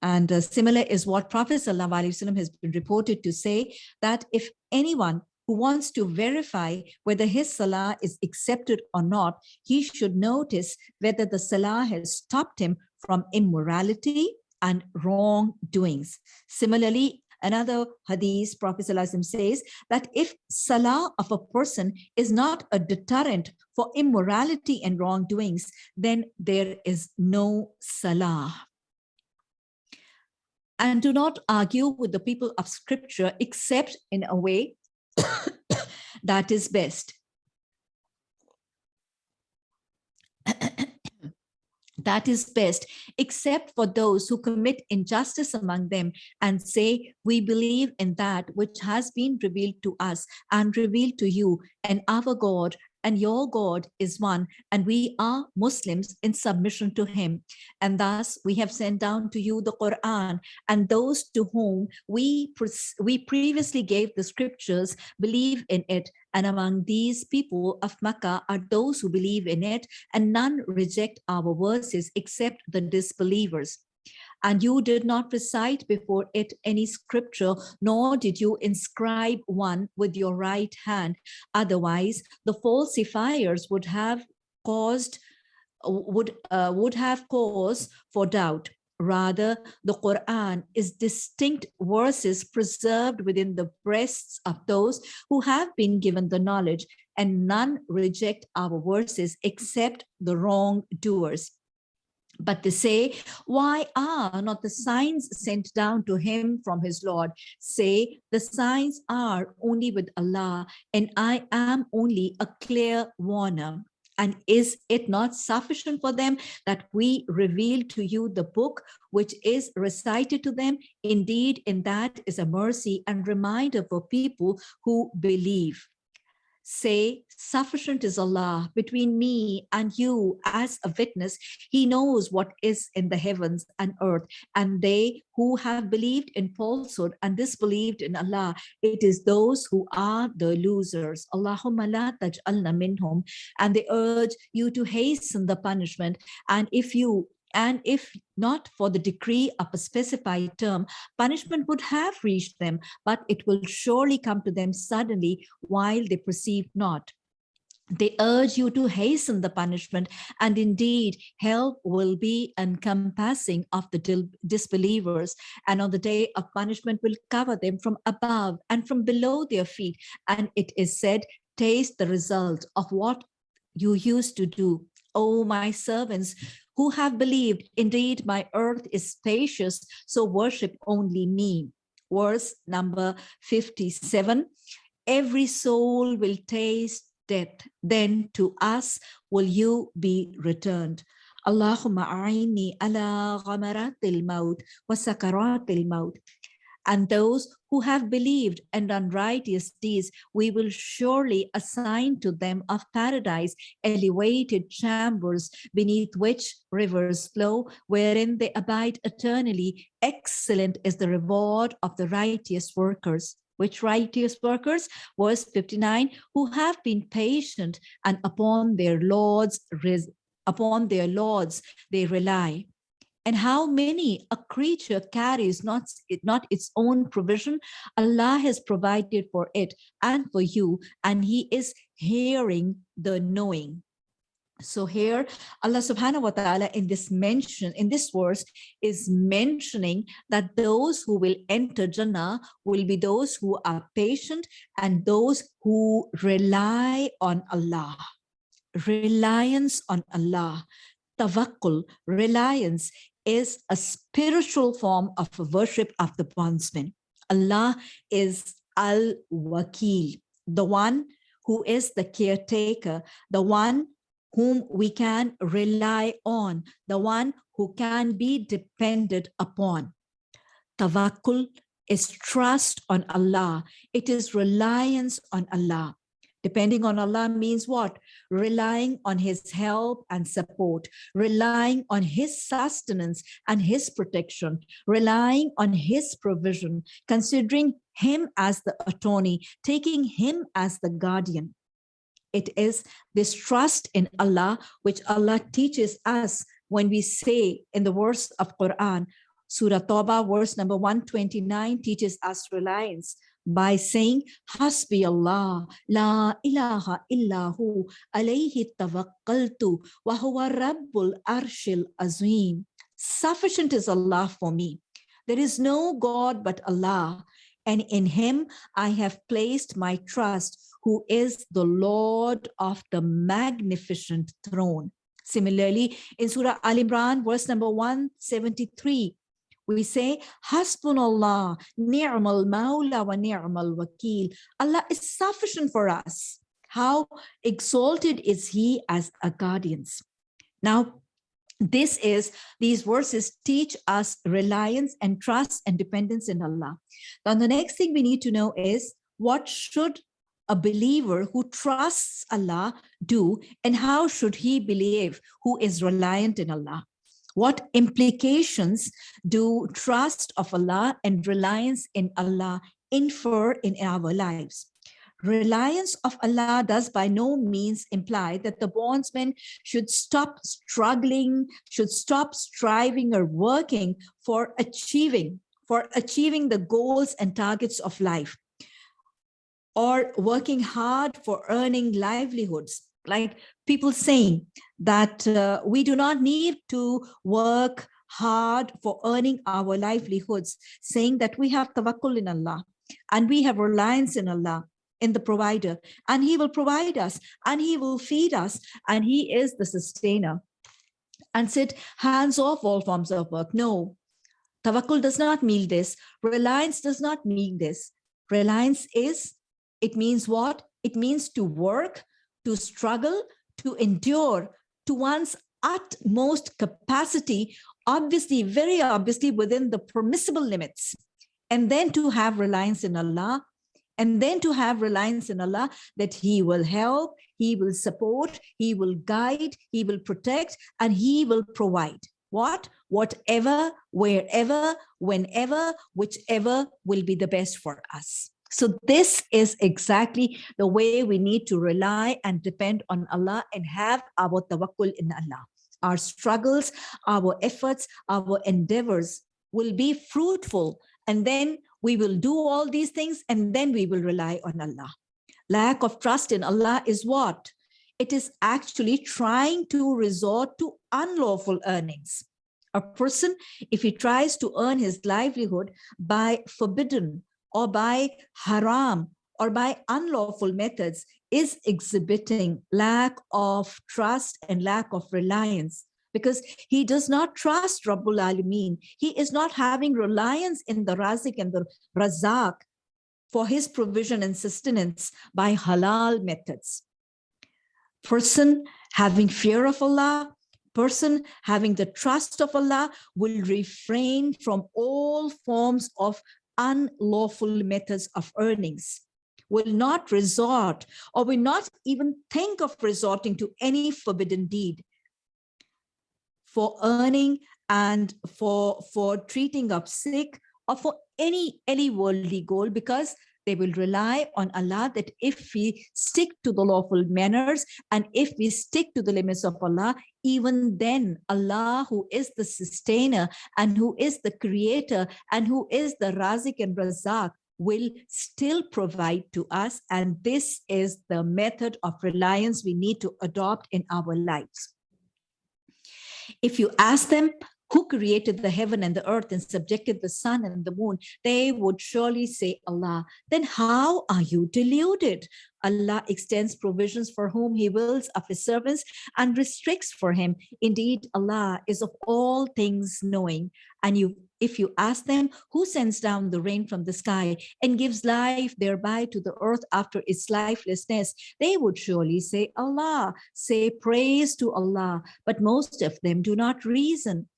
And uh, similar is what Prophet ﷺ has been reported to say that if anyone who wants to verify whether his salah is accepted or not, he should notice whether the salah has stopped him from immorality and wrongdoings. Similarly, Another hadith, Prophet says that if salah of a person is not a deterrent for immorality and wrongdoings, then there is no salah. And do not argue with the people of scripture except in a way that is best. That is best, except for those who commit injustice among them and say, we believe in that which has been revealed to us and revealed to you, and our God and your God is one, and we are Muslims in submission to him. And thus we have sent down to you the Quran, and those to whom we, we previously gave the scriptures believe in it. And among these people of Makkah are those who believe in it, and none reject our verses except the disbelievers and you did not recite before it any scripture, nor did you inscribe one with your right hand. Otherwise, the falsifiers would have caused would uh, would have cause for doubt. Rather, the Quran is distinct verses preserved within the breasts of those who have been given the knowledge, and none reject our verses except the wrongdoers. But they say, why are not the signs sent down to him from his Lord? Say, the signs are only with Allah, and I am only a clear warner. And is it not sufficient for them that we reveal to you the book which is recited to them? Indeed, in that is a mercy and reminder for people who believe say, sufficient is Allah between me and you as a witness. He knows what is in the heavens and earth. And they who have believed in falsehood and disbelieved in Allah, it is those who are the losers. Allahumma la taj'alna minhum. And they urge you to hasten the punishment. And if you and if not for the decree of a specified term, punishment would have reached them, but it will surely come to them suddenly while they perceive not. They urge you to hasten the punishment, and indeed, hell will be encompassing of the disbelievers, and on the day of punishment will cover them from above and from below their feet. And it is said, taste the result of what you used to do. O my servants, who have believed, indeed, my earth is spacious, so worship only me. Verse number 57, every soul will taste death, then to us will you be returned. Allahumma a'ini ala ghamaratil maut wa sakaratil maut and those who have believed and done righteous deeds, we will surely assign to them of paradise elevated chambers beneath which rivers flow, wherein they abide eternally. Excellent is the reward of the righteous workers. Which righteous workers, verse 59, who have been patient and upon their lords, upon their lords they rely and how many a creature carries not, not its own provision. Allah has provided for it and for you, and he is hearing the knowing. So here, Allah subhanahu wa ta'ala in this mention, in this verse, is mentioning that those who will enter Jannah will be those who are patient and those who rely on Allah. Reliance on Allah. Tawakkul, reliance, is a spiritual form of worship of the bondsman. Allah is Al-Wakil, the one who is the caretaker, the one whom we can rely on, the one who can be depended upon. Tawakkul is trust on Allah. It is reliance on Allah. Depending on Allah means what? Relying on his help and support, relying on his sustenance and his protection, relying on his provision, considering him as the attorney, taking him as the guardian. It is this trust in Allah, which Allah teaches us when we say in the verse of Quran, Surah Tawbah, verse number 129 teaches us reliance by saying, Hasbi Allah, la ilaha illahu, alayhi tawakkaltu, wa huwa rabbul arshil azim. Sufficient is Allah for me. There is no God but Allah, and in him I have placed my trust, who is the Lord of the magnificent throne. Similarly, in Surah Al Imran, verse number 173, we say, Hasbunallah, ni'mal mawla wa ni'mal wakil. Allah is sufficient for us. How exalted is he as a guardians. Now, this is, these verses teach us reliance and trust and dependence in Allah. Now, the next thing we need to know is what should a believer who trusts Allah do and how should he believe who is reliant in Allah? What implications do trust of Allah and reliance in Allah infer in our lives? Reliance of Allah does by no means imply that the bondsman should stop struggling, should stop striving or working for achieving, for achieving the goals and targets of life or working hard for earning livelihoods like people saying that uh, we do not need to work hard for earning our livelihoods, saying that we have tawakkul in Allah and we have reliance in Allah, in the provider, and he will provide us and he will feed us and he is the sustainer. And said, hands off all forms of work. No, tawakkul does not mean this. Reliance does not mean this. Reliance is, it means what? It means to work to struggle, to endure to one's utmost capacity, obviously, very obviously within the permissible limits, and then to have reliance in Allah, and then to have reliance in Allah that he will help, he will support, he will guide, he will protect, and he will provide. What? Whatever, wherever, whenever, whichever will be the best for us. So this is exactly the way we need to rely and depend on Allah and have our tawakkul in Allah. Our struggles, our efforts, our endeavors will be fruitful and then we will do all these things and then we will rely on Allah. Lack of trust in Allah is what? It is actually trying to resort to unlawful earnings. A person, if he tries to earn his livelihood by forbidden or by haram or by unlawful methods is exhibiting lack of trust and lack of reliance because he does not trust Rabbul Alameen. He is not having reliance in the Razik and the Razak for his provision and sustenance by halal methods. Person having fear of Allah, person having the trust of Allah will refrain from all forms of unlawful methods of earnings, will not resort or will not even think of resorting to any forbidden deed for earning and for, for treating of sick or for any, any worldly goal because they will rely on Allah that if we stick to the lawful manners and if we stick to the limits of Allah, even then Allah who is the sustainer and who is the creator and who is the Razik and Razak will still provide to us. And this is the method of reliance we need to adopt in our lives. If you ask them, who created the heaven and the earth and subjected the sun and the moon, they would surely say Allah. Then how are you deluded? Allah extends provisions for whom he wills of his servants and restricts for him. Indeed, Allah is of all things knowing. And you, if you ask them who sends down the rain from the sky and gives life thereby to the earth after its lifelessness, they would surely say Allah, say praise to Allah. But most of them do not reason.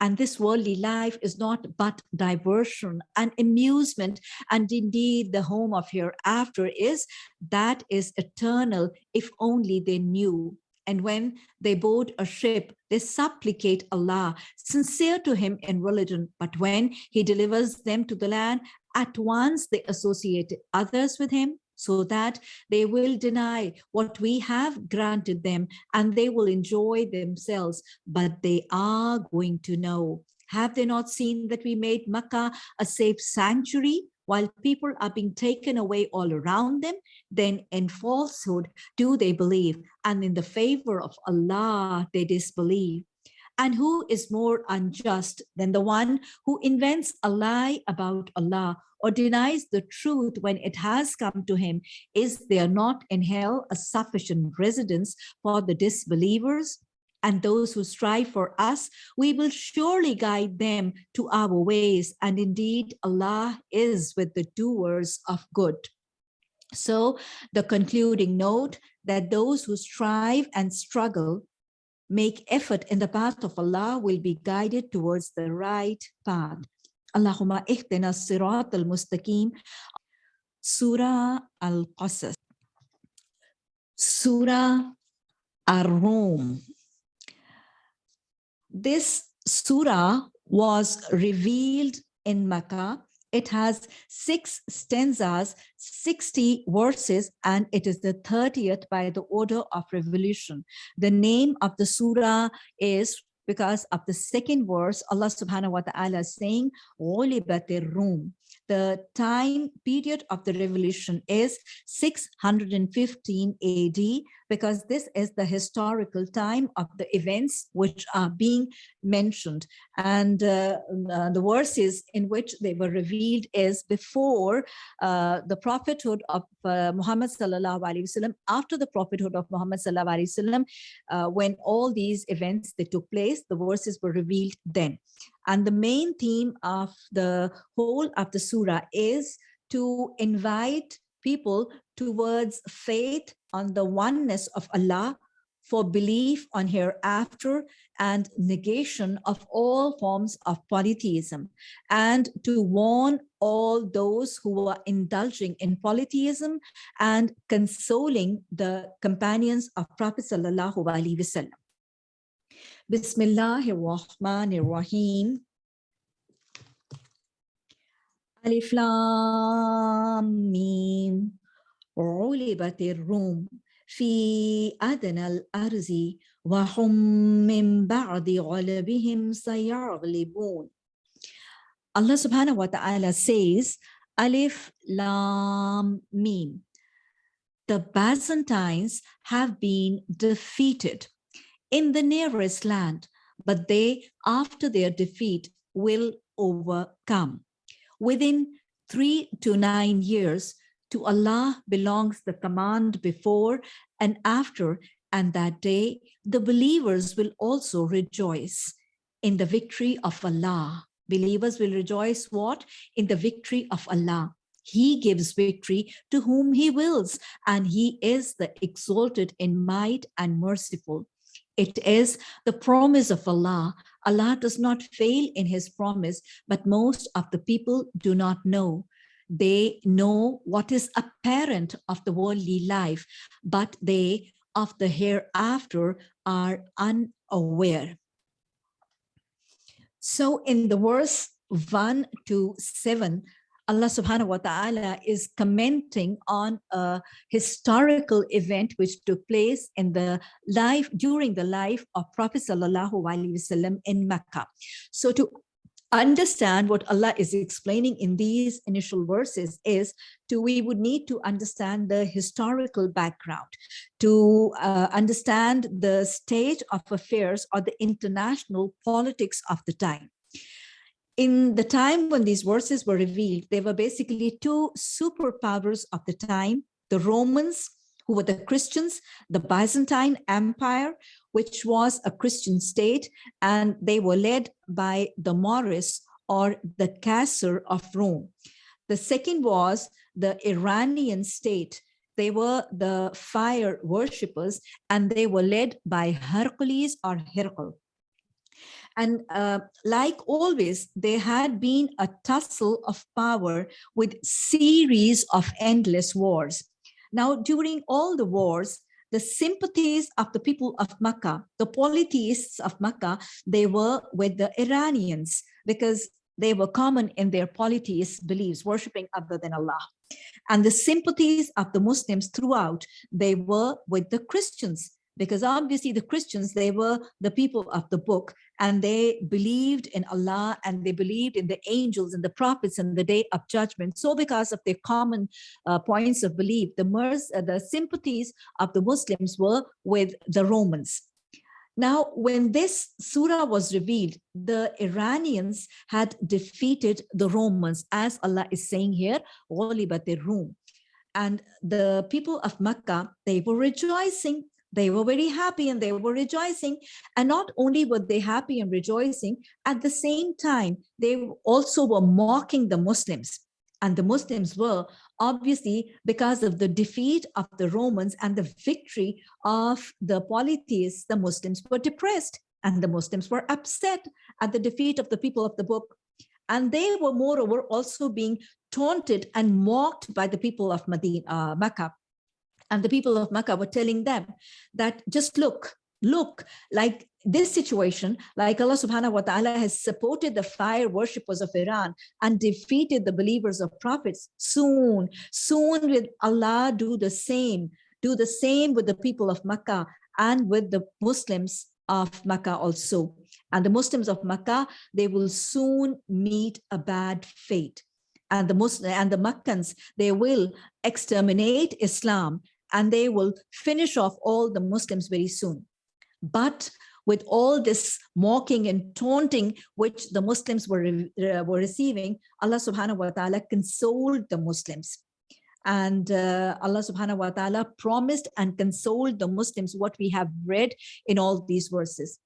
And this worldly life is not but diversion and amusement. And indeed, the home of hereafter is that is eternal, if only they knew. And when they board a ship, they supplicate Allah, sincere to him in religion. But when he delivers them to the land, at once they associate others with him so that they will deny what we have granted them and they will enjoy themselves, but they are going to know. Have they not seen that we made Makkah a safe sanctuary while people are being taken away all around them? Then in falsehood do they believe and in the favor of Allah they disbelieve. And who is more unjust than the one who invents a lie about Allah or denies the truth when it has come to him? Is there not in hell a sufficient residence for the disbelievers? And those who strive for us, we will surely guide them to our ways. And indeed, Allah is with the doers of good. So the concluding note that those who strive and struggle make effort in the path of Allah will be guided towards the right path. Allahumma ihdina sirat al-mustaqim. Surah Al-Qasas. Surah Ar-Rum. This surah was revealed in Makkah it has six stanzas, 60 verses, and it is the 30th by the order of revolution. The name of the surah is because of the second verse, Allah subhanahu wa ta'ala is saying. The time period of the revolution is 615 AD because this is the historical time of the events which are being mentioned. And uh, uh, the verses in which they were revealed is before uh, the prophethood of uh, Muhammad sallallahu alaihi wasallam, after the prophethood of Muhammad sallallahu alaihi wasallam, uh, when all these events they took place, the verses were revealed then. And the main theme of the whole of the surah is to invite people towards faith on the oneness of Allah for belief on hereafter and negation of all forms of polytheism and to warn all those who are indulging in polytheism and consoling the companions of Prophet Sallallahu Alaihi Wasallam. Bismillahir Rahim. Alif Lam Mim. علبت الروم في أدنى الأرض وهم من بعد غلبهم سيغلبون Allah subhanahu wa ta'ala says Alif Lam Mim the Byzantines have been defeated in the nearest land but they after their defeat will overcome within three to nine years to Allah belongs the command before and after, and that day the believers will also rejoice in the victory of Allah. Believers will rejoice what? In the victory of Allah. He gives victory to whom he wills, and he is the exalted in might and merciful. It is the promise of Allah. Allah does not fail in his promise, but most of the people do not know. They know what is apparent of the worldly life, but they of the hereafter are unaware. So in the verse 1 to 7, Allah subhanahu wa ta'ala is commenting on a historical event which took place in the life during the life of Prophet sallallahu alaihi wasallam in Mecca. So to understand what Allah is explaining in these initial verses is to we would need to understand the historical background to uh, understand the state of affairs or the international politics of the time. In the time when these verses were revealed there were basically two superpowers of the time the romans who were the Christians, the Byzantine Empire, which was a Christian state, and they were led by the Maurus or the Caesar of Rome. The second was the Iranian state. They were the fire worshippers, and they were led by Hercules or Hercule. And uh, like always, there had been a tussle of power with series of endless wars. Now, during all the wars, the sympathies of the people of Makkah, the polytheists of Makkah, they were with the Iranians because they were common in their polytheist beliefs, worshipping other than Allah. And the sympathies of the Muslims throughout, they were with the Christians because obviously the Christians, they were the people of the book and they believed in Allah and they believed in the angels and the prophets and the day of judgment. So because of their common uh, points of belief, the, uh, the sympathies of the Muslims were with the Romans. Now, when this surah was revealed, the Iranians had defeated the Romans, as Allah is saying here, Rum. And the people of Makkah, they were rejoicing they were very happy and they were rejoicing. And not only were they happy and rejoicing, at the same time, they also were mocking the Muslims. And the Muslims were obviously because of the defeat of the Romans and the victory of the polytheists, the Muslims were depressed and the Muslims were upset at the defeat of the people of the book. And they were moreover also being taunted and mocked by the people of Medina, uh, Makkah and the people of Makkah were telling them that just look, look, like this situation, like Allah subhanahu wa ta'ala has supported the fire worshippers of Iran and defeated the believers of prophets. Soon, soon will Allah do the same, do the same with the people of Makkah and with the Muslims of Makkah also. And the Muslims of Makkah, they will soon meet a bad fate. And the Muslim and the Makkans, they will exterminate Islam and they will finish off all the Muslims very soon. But with all this mocking and taunting which the Muslims were, uh, were receiving, Allah subhanahu wa ta'ala consoled the Muslims. And uh, Allah subhanahu wa ta'ala promised and consoled the Muslims what we have read in all these verses.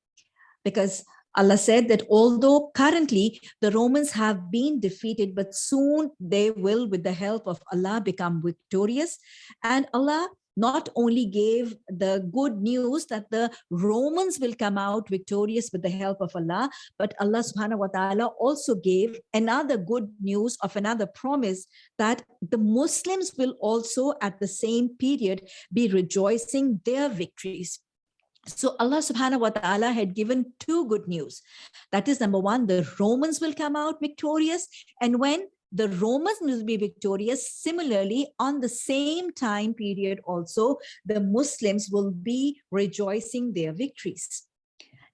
Because Allah said that although currently the Romans have been defeated, but soon they will, with the help of Allah, become victorious. And Allah not only gave the good news that the Romans will come out victorious with the help of Allah, but Allah subhanahu wa ta'ala also gave another good news of another promise that the Muslims will also at the same period be rejoicing their victories. So Allah subhanahu wa ta'ala had given two good news. That is number one, the Romans will come out victorious. And when the Romans will be victorious, similarly, on the same time period also, the Muslims will be rejoicing their victories.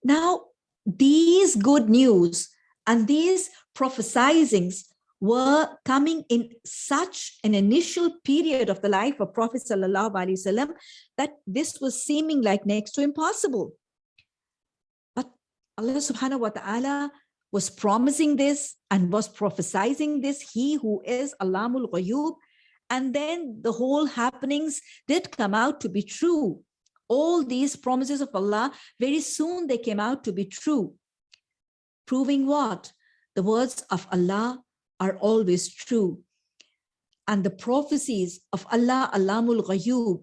Now, these good news and these prophesizings were coming in such an initial period of the life of Prophet Wasallam that this was seeming like next to impossible. But Allah subhanahu wa ta'ala was promising this and was prophesying this, he who is Alamul Ghayub, and then the whole happenings did come out to be true. All these promises of Allah, very soon they came out to be true. Proving what? The words of Allah are always true. And the prophecies of Allah, Alamul Ghayub,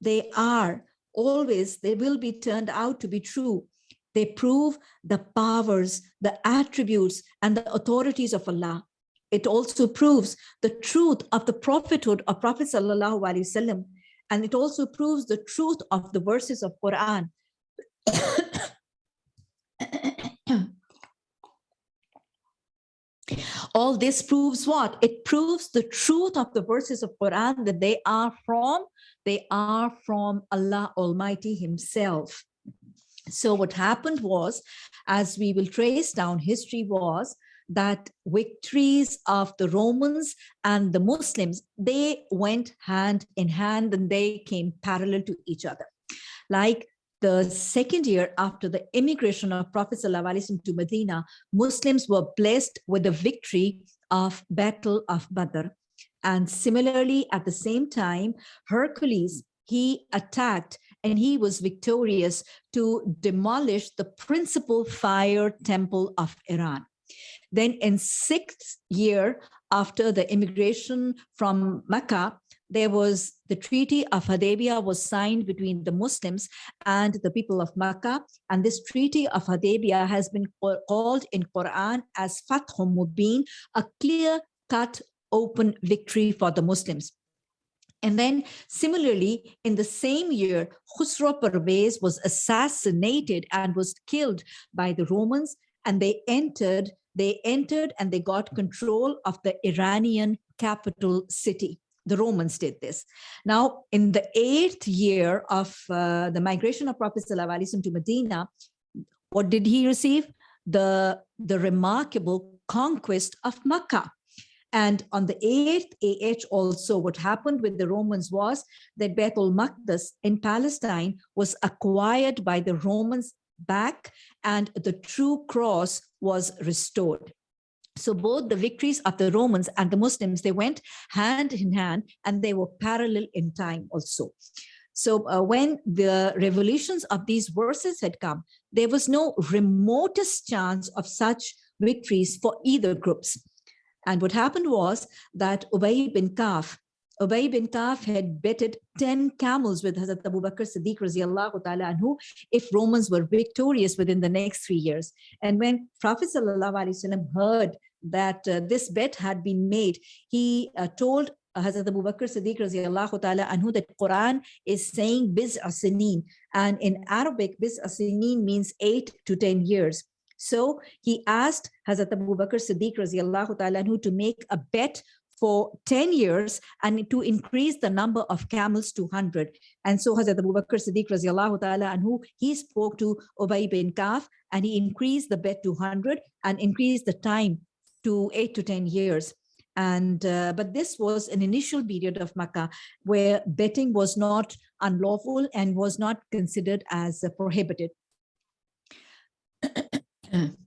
they are always, they will be turned out to be true. They prove the powers, the attributes, and the authorities of Allah. It also proves the truth of the prophethood of Prophet Sallallahu Alaihi Wasallam. And it also proves the truth of the verses of Quran. All this proves what it proves the truth of the verses of quran that they are from they are from allah almighty himself so what happened was as we will trace down history was that victories of the Romans and the Muslims, they went hand in hand and they came parallel to each other. Like the second year after the immigration of Prophet ﷺ to Medina, Muslims were blessed with the victory of Battle of Badr. And similarly, at the same time, Hercules, he attacked and he was victorious to demolish the principal fire temple of Iran. Then in sixth year after the immigration from Mecca, there was the Treaty of Hudaybiyah was signed between the Muslims and the people of Makkah. And this Treaty of Hudaybiyah has been called in Quran as Fathum Mubin, a clear-cut open victory for the Muslims. And then similarly, in the same year, Khusro Parvez was assassinated and was killed by the Romans and they entered, they entered and they got control of the Iranian capital city the Romans did this. Now, in the eighth year of uh, the migration of Prophet ﷺ to Medina, what did he receive? The, the remarkable conquest of Makkah. And on the 8th AH also, what happened with the Romans was that Baitul Maqdis in Palestine was acquired by the Romans back and the true cross was restored. So both the victories of the Romans and the Muslims, they went hand in hand and they were parallel in time also. So uh, when the revolutions of these verses had come, there was no remotest chance of such victories for either groups. And what happened was that Ubay bin Kaf, Ubay bin Kaf had betted 10 camels with Hazrat Abu Bakr Siddiq ta'ala anhu if Romans were victorious within the next three years. And when Prophet sallallahu heard that uh, this bet had been made, he uh, told Hazrat Abu Bakr Siddiq ta'ala anhu that Quran is saying biz asinin and in Arabic biz asinin means eight to 10 years. So he asked Hazrat Abu Bakr Siddiq ta'ala anhu to make a bet for 10 years and to increase the number of camels to 100. And so Hazrat Abu Bakr Siddiq radiallahu ta'ala anhu, he spoke to Ubay bin Kaf and he increased the bet to 100 and increased the time to 8 to 10 years. And uh, but this was an initial period of Makkah where betting was not unlawful and was not considered as prohibited.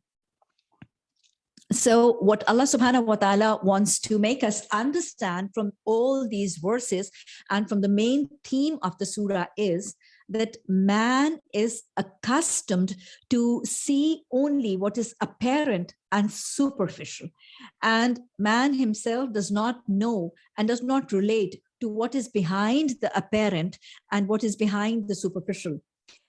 So what Allah subhanahu wa ta'ala wants to make us understand from all these verses and from the main theme of the surah is that man is accustomed to see only what is apparent and superficial. And man himself does not know and does not relate to what is behind the apparent and what is behind the superficial.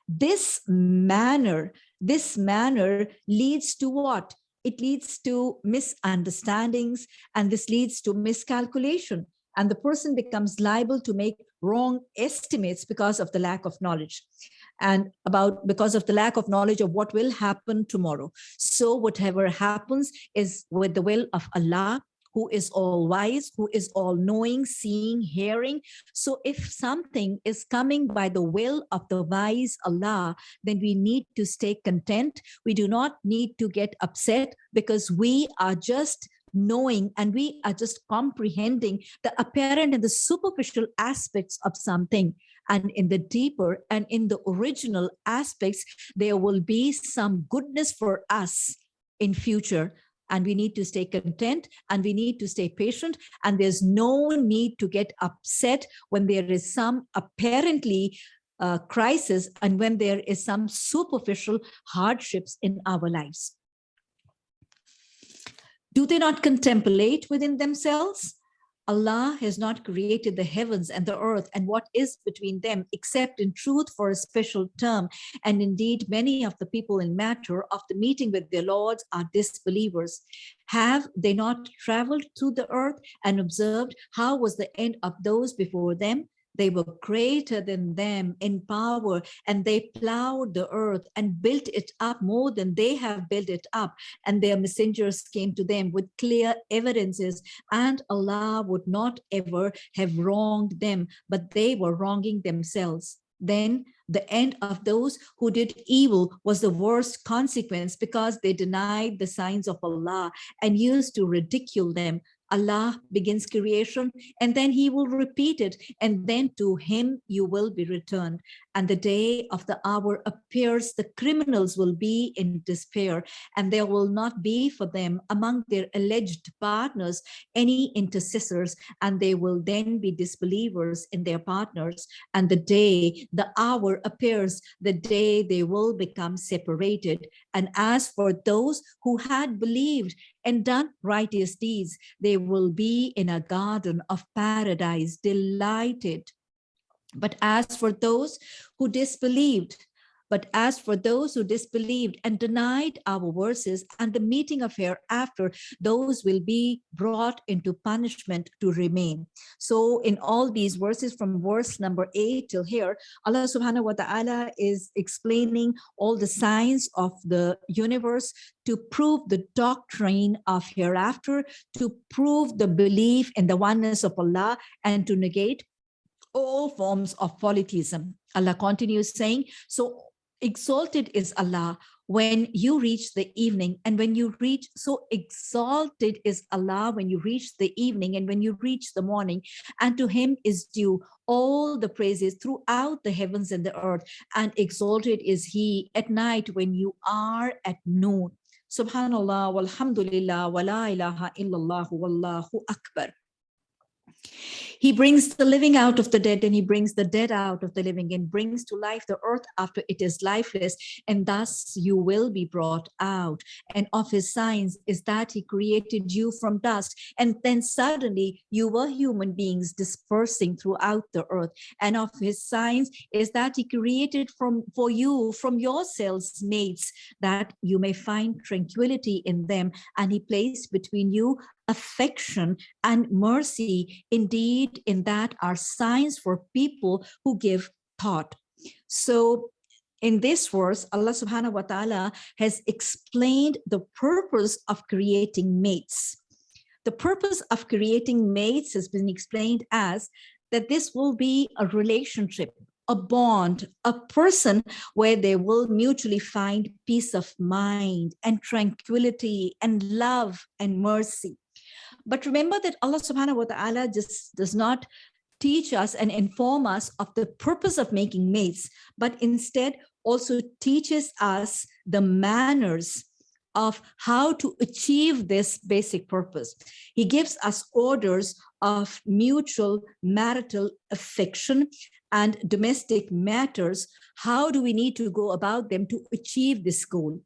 This manner, this manner leads to what? It leads to misunderstandings and this leads to miscalculation. And the person becomes liable to make wrong estimates because of the lack of knowledge and about because of the lack of knowledge of what will happen tomorrow. So whatever happens is with the will of allah who is all wise, who is all knowing, seeing, hearing. So if something is coming by the will of the wise Allah, then we need to stay content. We do not need to get upset because we are just knowing and we are just comprehending the apparent and the superficial aspects of something and in the deeper and in the original aspects there will be some goodness for us in future and we need to stay content and we need to stay patient and there's no need to get upset when there is some apparently uh, crisis and when there is some superficial hardships in our lives. Do they not contemplate within themselves? Allah has not created the heavens and the earth and what is between them except in truth for a special term. And indeed, many of the people in matter of the meeting with their lords are disbelievers. Have they not traveled through the earth and observed how was the end of those before them? They were greater than them in power and they plowed the earth and built it up more than they have built it up. And their messengers came to them with clear evidences and Allah would not ever have wronged them, but they were wronging themselves. then the end of those who did evil was the worst consequence because they denied the signs of Allah and used to ridicule them. Allah begins creation and then he will repeat it and then to him you will be returned. And the day of the hour appears the criminals will be in despair and there will not be for them among their alleged partners any intercessors and they will then be disbelievers in their partners. And the day the hour appears the day they will become separated. And as for those who had believed and done righteous deeds, they will be in a garden of paradise, delighted. But as for those who disbelieved, but as for those who disbelieved and denied our verses and the meeting of hereafter, those will be brought into punishment to remain. So in all these verses from verse number eight till here, Allah subhanahu wa ta'ala is explaining all the signs of the universe to prove the doctrine of hereafter, to prove the belief in the oneness of Allah and to negate all forms of polytheism. Allah continues saying, so exalted is Allah when you reach the evening and when you reach so exalted is Allah when you reach the evening and when you reach the morning. And to him is due all the praises throughout the heavens and the earth and exalted is he at night when you are at noon. Subhanallah walhamdulillah wa la ilaha illallah wallahu akbar he brings the living out of the dead and he brings the dead out of the living and brings to life the earth after it is lifeless. And thus you will be brought out. And of his signs is that he created you from dust. And then suddenly you were human beings dispersing throughout the earth. And of his signs is that he created from for you from yourselves mates that you may find tranquility in them. And he placed between you affection and mercy indeed in that are signs for people who give thought so in this verse allah subhanahu wa ta'ala has explained the purpose of creating mates the purpose of creating mates has been explained as that this will be a relationship a bond, a person where they will mutually find peace of mind and tranquility and love and mercy. But remember that Allah subhanahu wa ta'ala just does not teach us and inform us of the purpose of making mates, but instead also teaches us the manners of how to achieve this basic purpose. He gives us orders of mutual marital affection and domestic matters. How do we need to go about them to achieve this goal?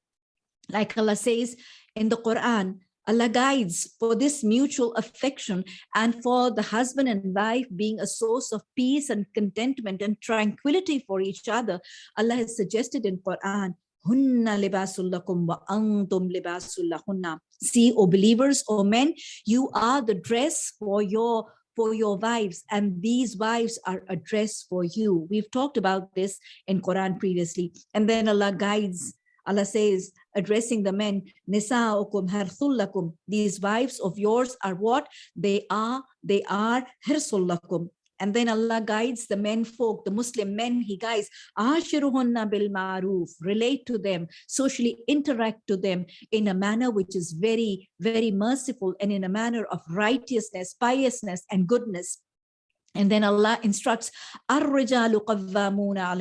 Like Allah says in the Quran, Allah guides for this mutual affection and for the husband and wife being a source of peace and contentment and tranquility for each other. Allah has suggested in Quran, Hunna wa. See, O believers, O men, you are the dress for your for your wives and these wives are a dress for you. We've talked about this in Quran previously. And then Allah guides Allah says, addressing the men, Nisa'ukum harthullakum. These wives of yours are what? They are, they are hirsullakum. And then Allah guides the men folk, the Muslim men, he guides, Ashiruhunna bil ma'ruf, relate to them, socially interact to them in a manner which is very, very merciful and in a manner of righteousness, piousness, and goodness. And then Allah instructs,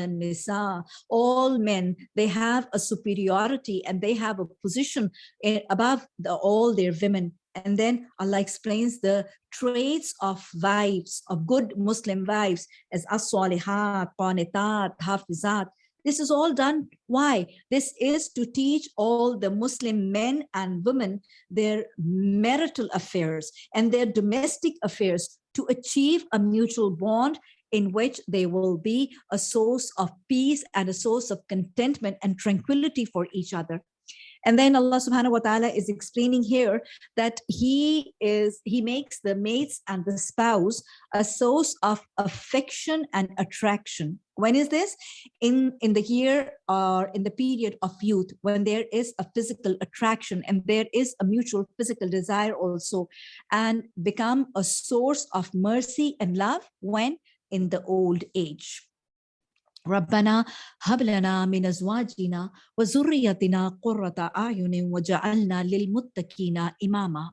nisa." All men, they have a superiority and they have a position above the, all their women. And then Allah explains the traits of wives, of good Muslim wives as as-salihat, qanitat, hafizat. This is all done. Why? This is to teach all the Muslim men and women their marital affairs and their domestic affairs to achieve a mutual bond in which they will be a source of peace and a source of contentment and tranquility for each other. And then Allah subhanahu wa ta'ala is explaining here that he is, he makes the mates and the spouse a source of affection and attraction. When is this? In, in the year or in the period of youth, when there is a physical attraction and there is a mutual physical desire also, and become a source of mercy and love when in the old age. ربنا هب لنا من ازواجنا وذريتنا قرة اعين وجعلنا للمتقين اماما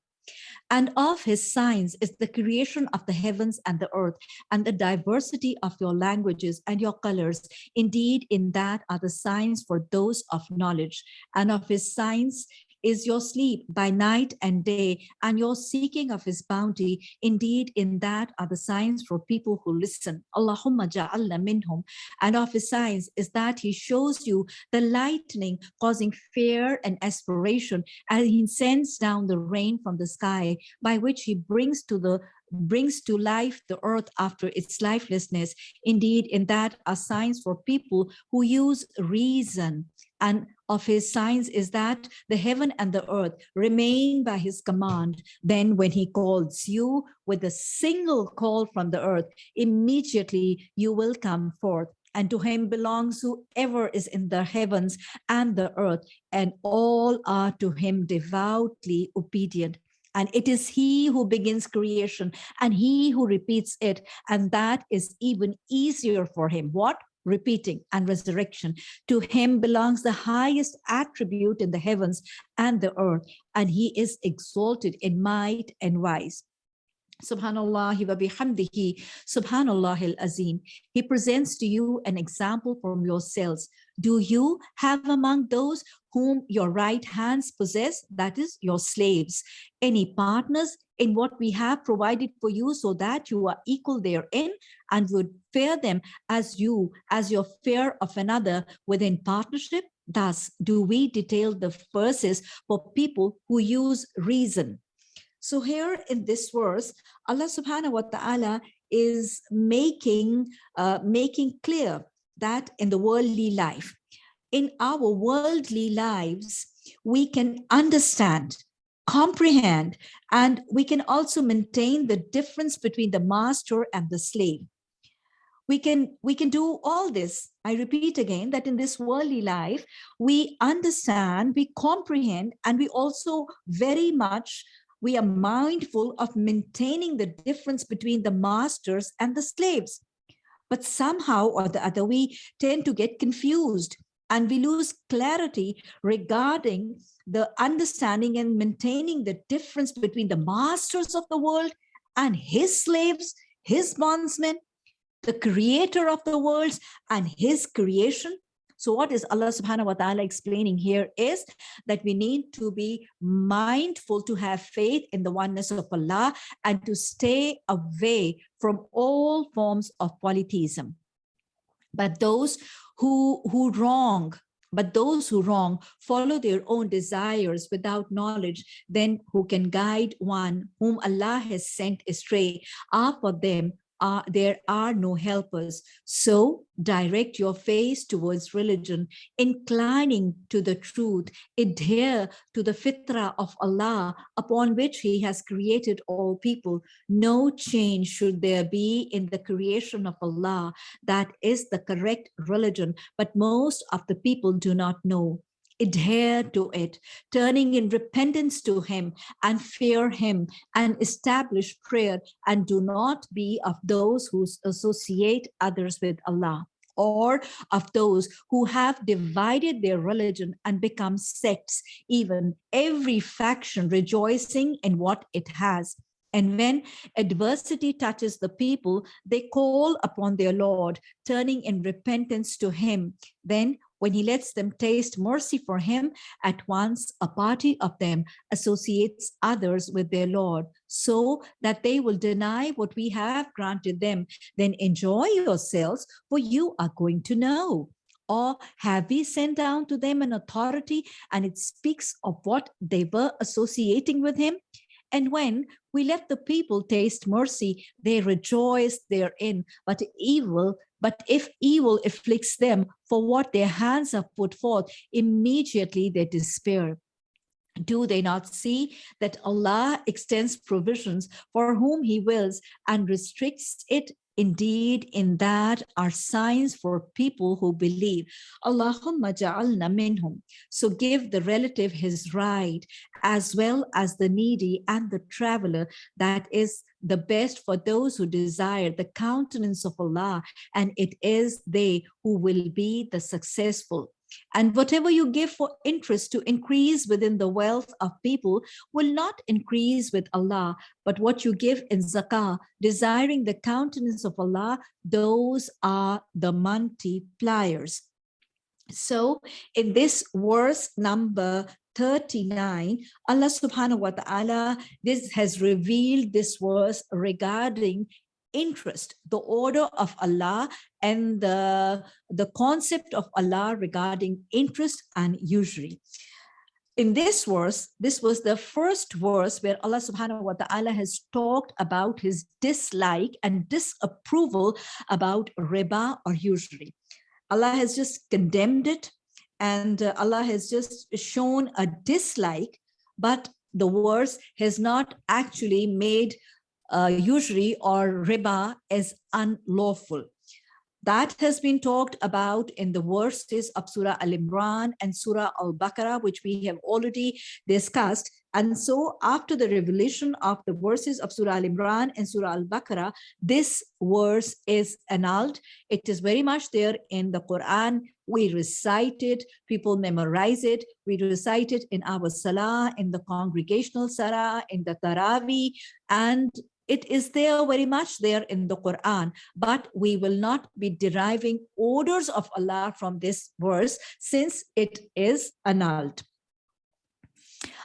and of his signs is the creation of the heavens and the earth and the diversity of your languages and your colors indeed in that are the signs for those of knowledge and of his signs is your sleep by night and day and your seeking of his bounty. Indeed, in that are the signs for people who listen. Allahumma ja'alna minhum. And of his signs is that he shows you the lightning causing fear and aspiration and he sends down the rain from the sky by which he brings to the brings to life the earth after its lifelessness. Indeed, in that are signs for people who use reason. And of his signs is that the heaven and the earth remain by his command. Then when he calls you with a single call from the earth, immediately you will come forth and to him belongs whoever is in the heavens and the earth, and all are to him devoutly obedient. And it is he who begins creation and he who repeats it. And that is even easier for him. What? Repeating and resurrection. To him belongs the highest attribute in the heavens and the earth. And he is exalted in might and wise. Subhanallah wa bihamdihi, Subhanallah al-Azim. He presents to you an example from yourselves. Do you have among those whom your right hands possess, that is your slaves, any partners in what we have provided for you so that you are equal therein and would fear them as you, as your fear of another within partnership? Thus do we detail the verses for people who use reason. So here in this verse, Allah subhanahu wa ta'ala is making, uh, making clear that in the worldly life, in our worldly lives, we can understand, comprehend, and we can also maintain the difference between the master and the slave. We can, we can do all this. I repeat again that in this worldly life, we understand, we comprehend, and we also very much we are mindful of maintaining the difference between the masters and the slaves. But somehow or the other, we tend to get confused and we lose clarity regarding the understanding and maintaining the difference between the masters of the world and his slaves, his bondsmen, the creator of the worlds and his creation, so what is Allah subhanahu wa ta'ala explaining here is that we need to be mindful to have faith in the oneness of Allah and to stay away from all forms of polytheism. But those who, who wrong but those who wrong follow their own desires without knowledge, then who can guide one whom Allah has sent astray are for them are, there are no helpers. So direct your face towards religion, inclining to the truth, adhere to the fitrah of Allah upon which he has created all people. No change should there be in the creation of Allah. That is the correct religion, but most of the people do not know adhere to it, turning in repentance to him and fear him and establish prayer and do not be of those who associate others with Allah or of those who have divided their religion and become sects, even every faction rejoicing in what it has. And when adversity touches the people, they call upon their Lord, turning in repentance to him. Then when he lets them taste mercy for him, at once a party of them associates others with their Lord, so that they will deny what we have granted them. Then enjoy yourselves, for you are going to know. Or have we sent down to them an authority and it speaks of what they were associating with him? And when we let the people taste mercy, they rejoice therein, but evil but if evil afflicts them for what their hands have put forth, immediately they despair. Do they not see that Allah extends provisions for whom he wills and restricts it Indeed, in that are signs for people who believe. Allahumma ja'alna minhum. So give the relative his right, as well as the needy and the traveler, that is the best for those who desire the countenance of Allah, and it is they who will be the successful. And whatever you give for interest to increase within the wealth of people will not increase with Allah, but what you give in zakah, desiring the countenance of Allah, those are the multipliers. So in this verse number 39, Allah subhanahu wa ta'ala this has revealed this verse regarding interest, the order of Allah and the, the concept of Allah regarding interest and usury. In this verse, this was the first verse where Allah subhanahu wa ta'ala has talked about his dislike and disapproval about riba or usury. Allah has just condemned it and uh, Allah has just shown a dislike, but the verse has not actually made uh, usury or riba as unlawful. That has been talked about in the verses of Surah Al-Imran and Surah Al-Baqarah, which we have already discussed. And so after the revelation of the verses of Surah Al-Imran and Surah Al-Baqarah, this verse is annulled. It is very much there in the Quran. We recite it, people memorize it. We recite it in our Salah, in the congregational Salah, in the Taraweeh, and it is there very much there in the Quran, but we will not be deriving orders of Allah from this verse since it is annulled.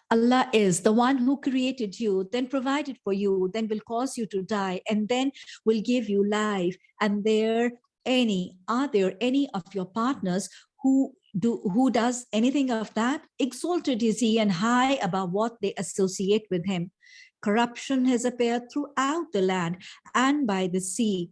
Allah is the one who created you, then provided for you, then will cause you to die, and then will give you life. And there any, are there any of your partners who do who does anything of that? Exalted is he and high above what they associate with him. Corruption has appeared throughout the land and by the sea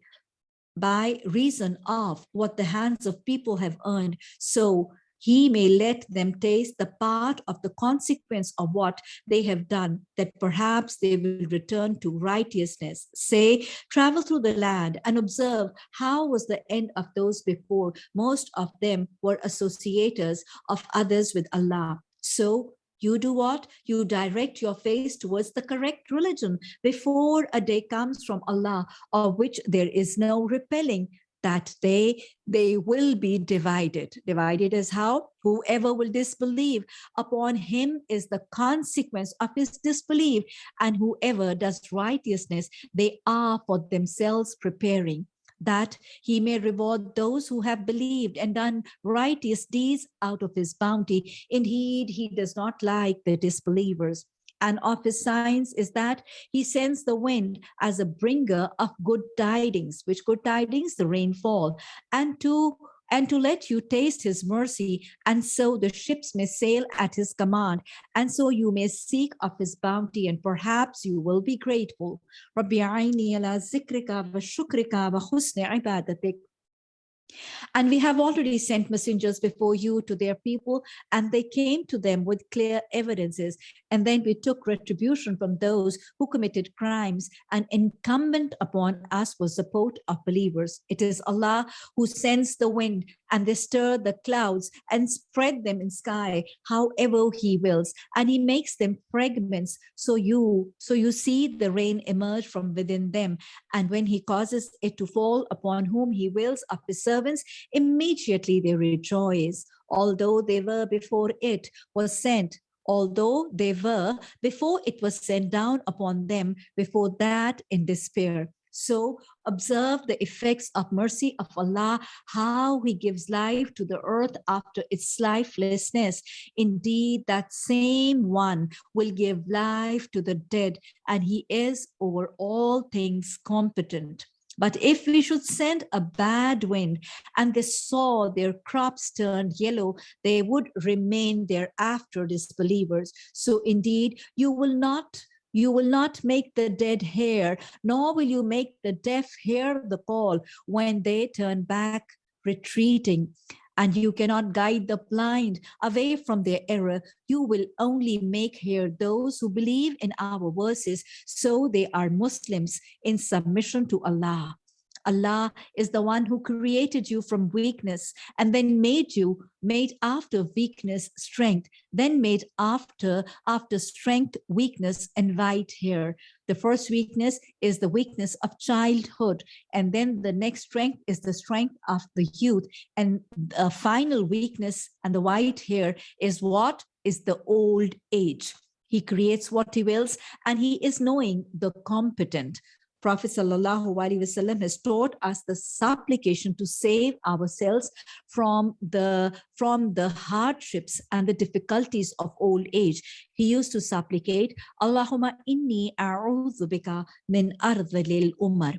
by reason of what the hands of people have earned. So he may let them taste the part of the consequence of what they have done, that perhaps they will return to righteousness. Say, travel through the land and observe how was the end of those before. Most of them were associators of others with Allah. So you do what? You direct your face towards the correct religion before a day comes from Allah of which there is no repelling that day they will be divided. Divided as how? Whoever will disbelieve upon him is the consequence of his disbelief and whoever does righteousness, they are for themselves preparing that he may reward those who have believed and done righteous deeds out of his bounty. Indeed, he does not like the disbelievers. And of his signs is that he sends the wind as a bringer of good tidings, which good tidings, the rainfall, and to and to let you taste his mercy, and so the ships may sail at his command, and so you may seek of his bounty, and perhaps you will be grateful. And we have already sent messengers before you to their people, and they came to them with clear evidences. And then we took retribution from those who committed crimes, and incumbent upon us was support of believers. It is Allah who sends the wind and they stir the clouds and spread them in sky however he wills. And he makes them fragments so you so you see the rain emerge from within them. And when he causes it to fall upon whom he wills of his servants immediately they rejoice. Although they were before it was sent although they were before it was sent down upon them before that in despair so observe the effects of mercy of Allah, how he gives life to the earth after its lifelessness. Indeed, that same one will give life to the dead and he is over all things competent. But if we should send a bad wind and they saw their crops turned yellow, they would remain thereafter disbelievers. So indeed, you will not you will not make the dead hear, nor will you make the deaf hear the call when they turn back retreating. And you cannot guide the blind away from their error. You will only make hear those who believe in our verses, so they are Muslims in submission to Allah. Allah is the one who created you from weakness and then made you, made after weakness, strength, then made after, after strength, weakness, and white hair. The first weakness is the weakness of childhood. And then the next strength is the strength of the youth. And the final weakness and the white hair is what? Is the old age. He creates what he wills and he is knowing the competent. Prophet Wasallam has taught us the supplication to save ourselves from the, from the hardships and the difficulties of old age. He used to supplicate, Allahumma inni a'udhu bika min ardhilil umar.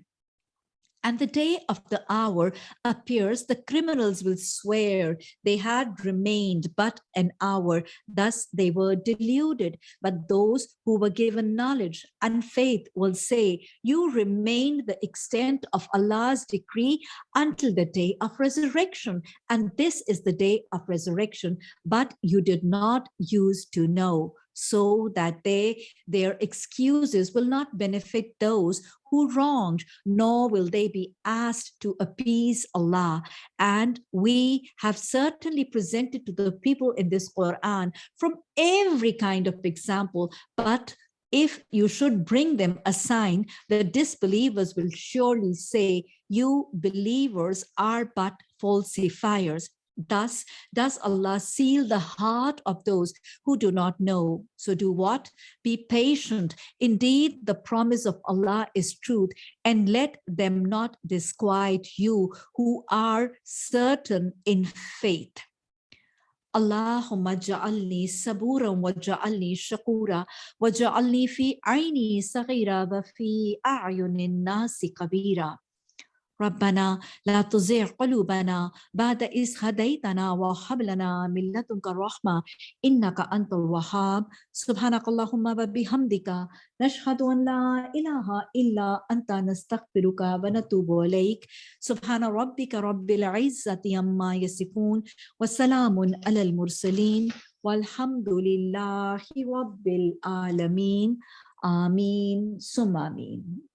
And the day of the hour appears, the criminals will swear they had remained but an hour. Thus they were deluded. But those who were given knowledge and faith will say, you remained the extent of Allah's decree until the day of resurrection. And this is the day of resurrection, but you did not use to know so that they their excuses will not benefit those who wronged, nor will they be asked to appease Allah. And we have certainly presented to the people in this Quran from every kind of example, but if you should bring them a sign, the disbelievers will surely say, you believers are but falsifiers. Thus does Allah seal the heart of those who do not know. So do what? Be patient. Indeed, the promise of Allah is truth and let them not disquiet you who are certain in faith. Wa ja'alni shakura wa ja'alni fi aini saghira wa fi a'yunin nasi kabira. ربنا لا تزغ قلوبنا بعد إذ هديتنا وهب لنا من لدنك الرحمة إنك أنت الوهاب. سبحانك اللهم وبحمدك نشهد أن لا إله إلا أنت نستغفرك ونتوب إليك. سبحان ربك رب العزة عما يصفون وسلام على المرسلين والحمد لله رب العالمين. آمين. ثم آمين.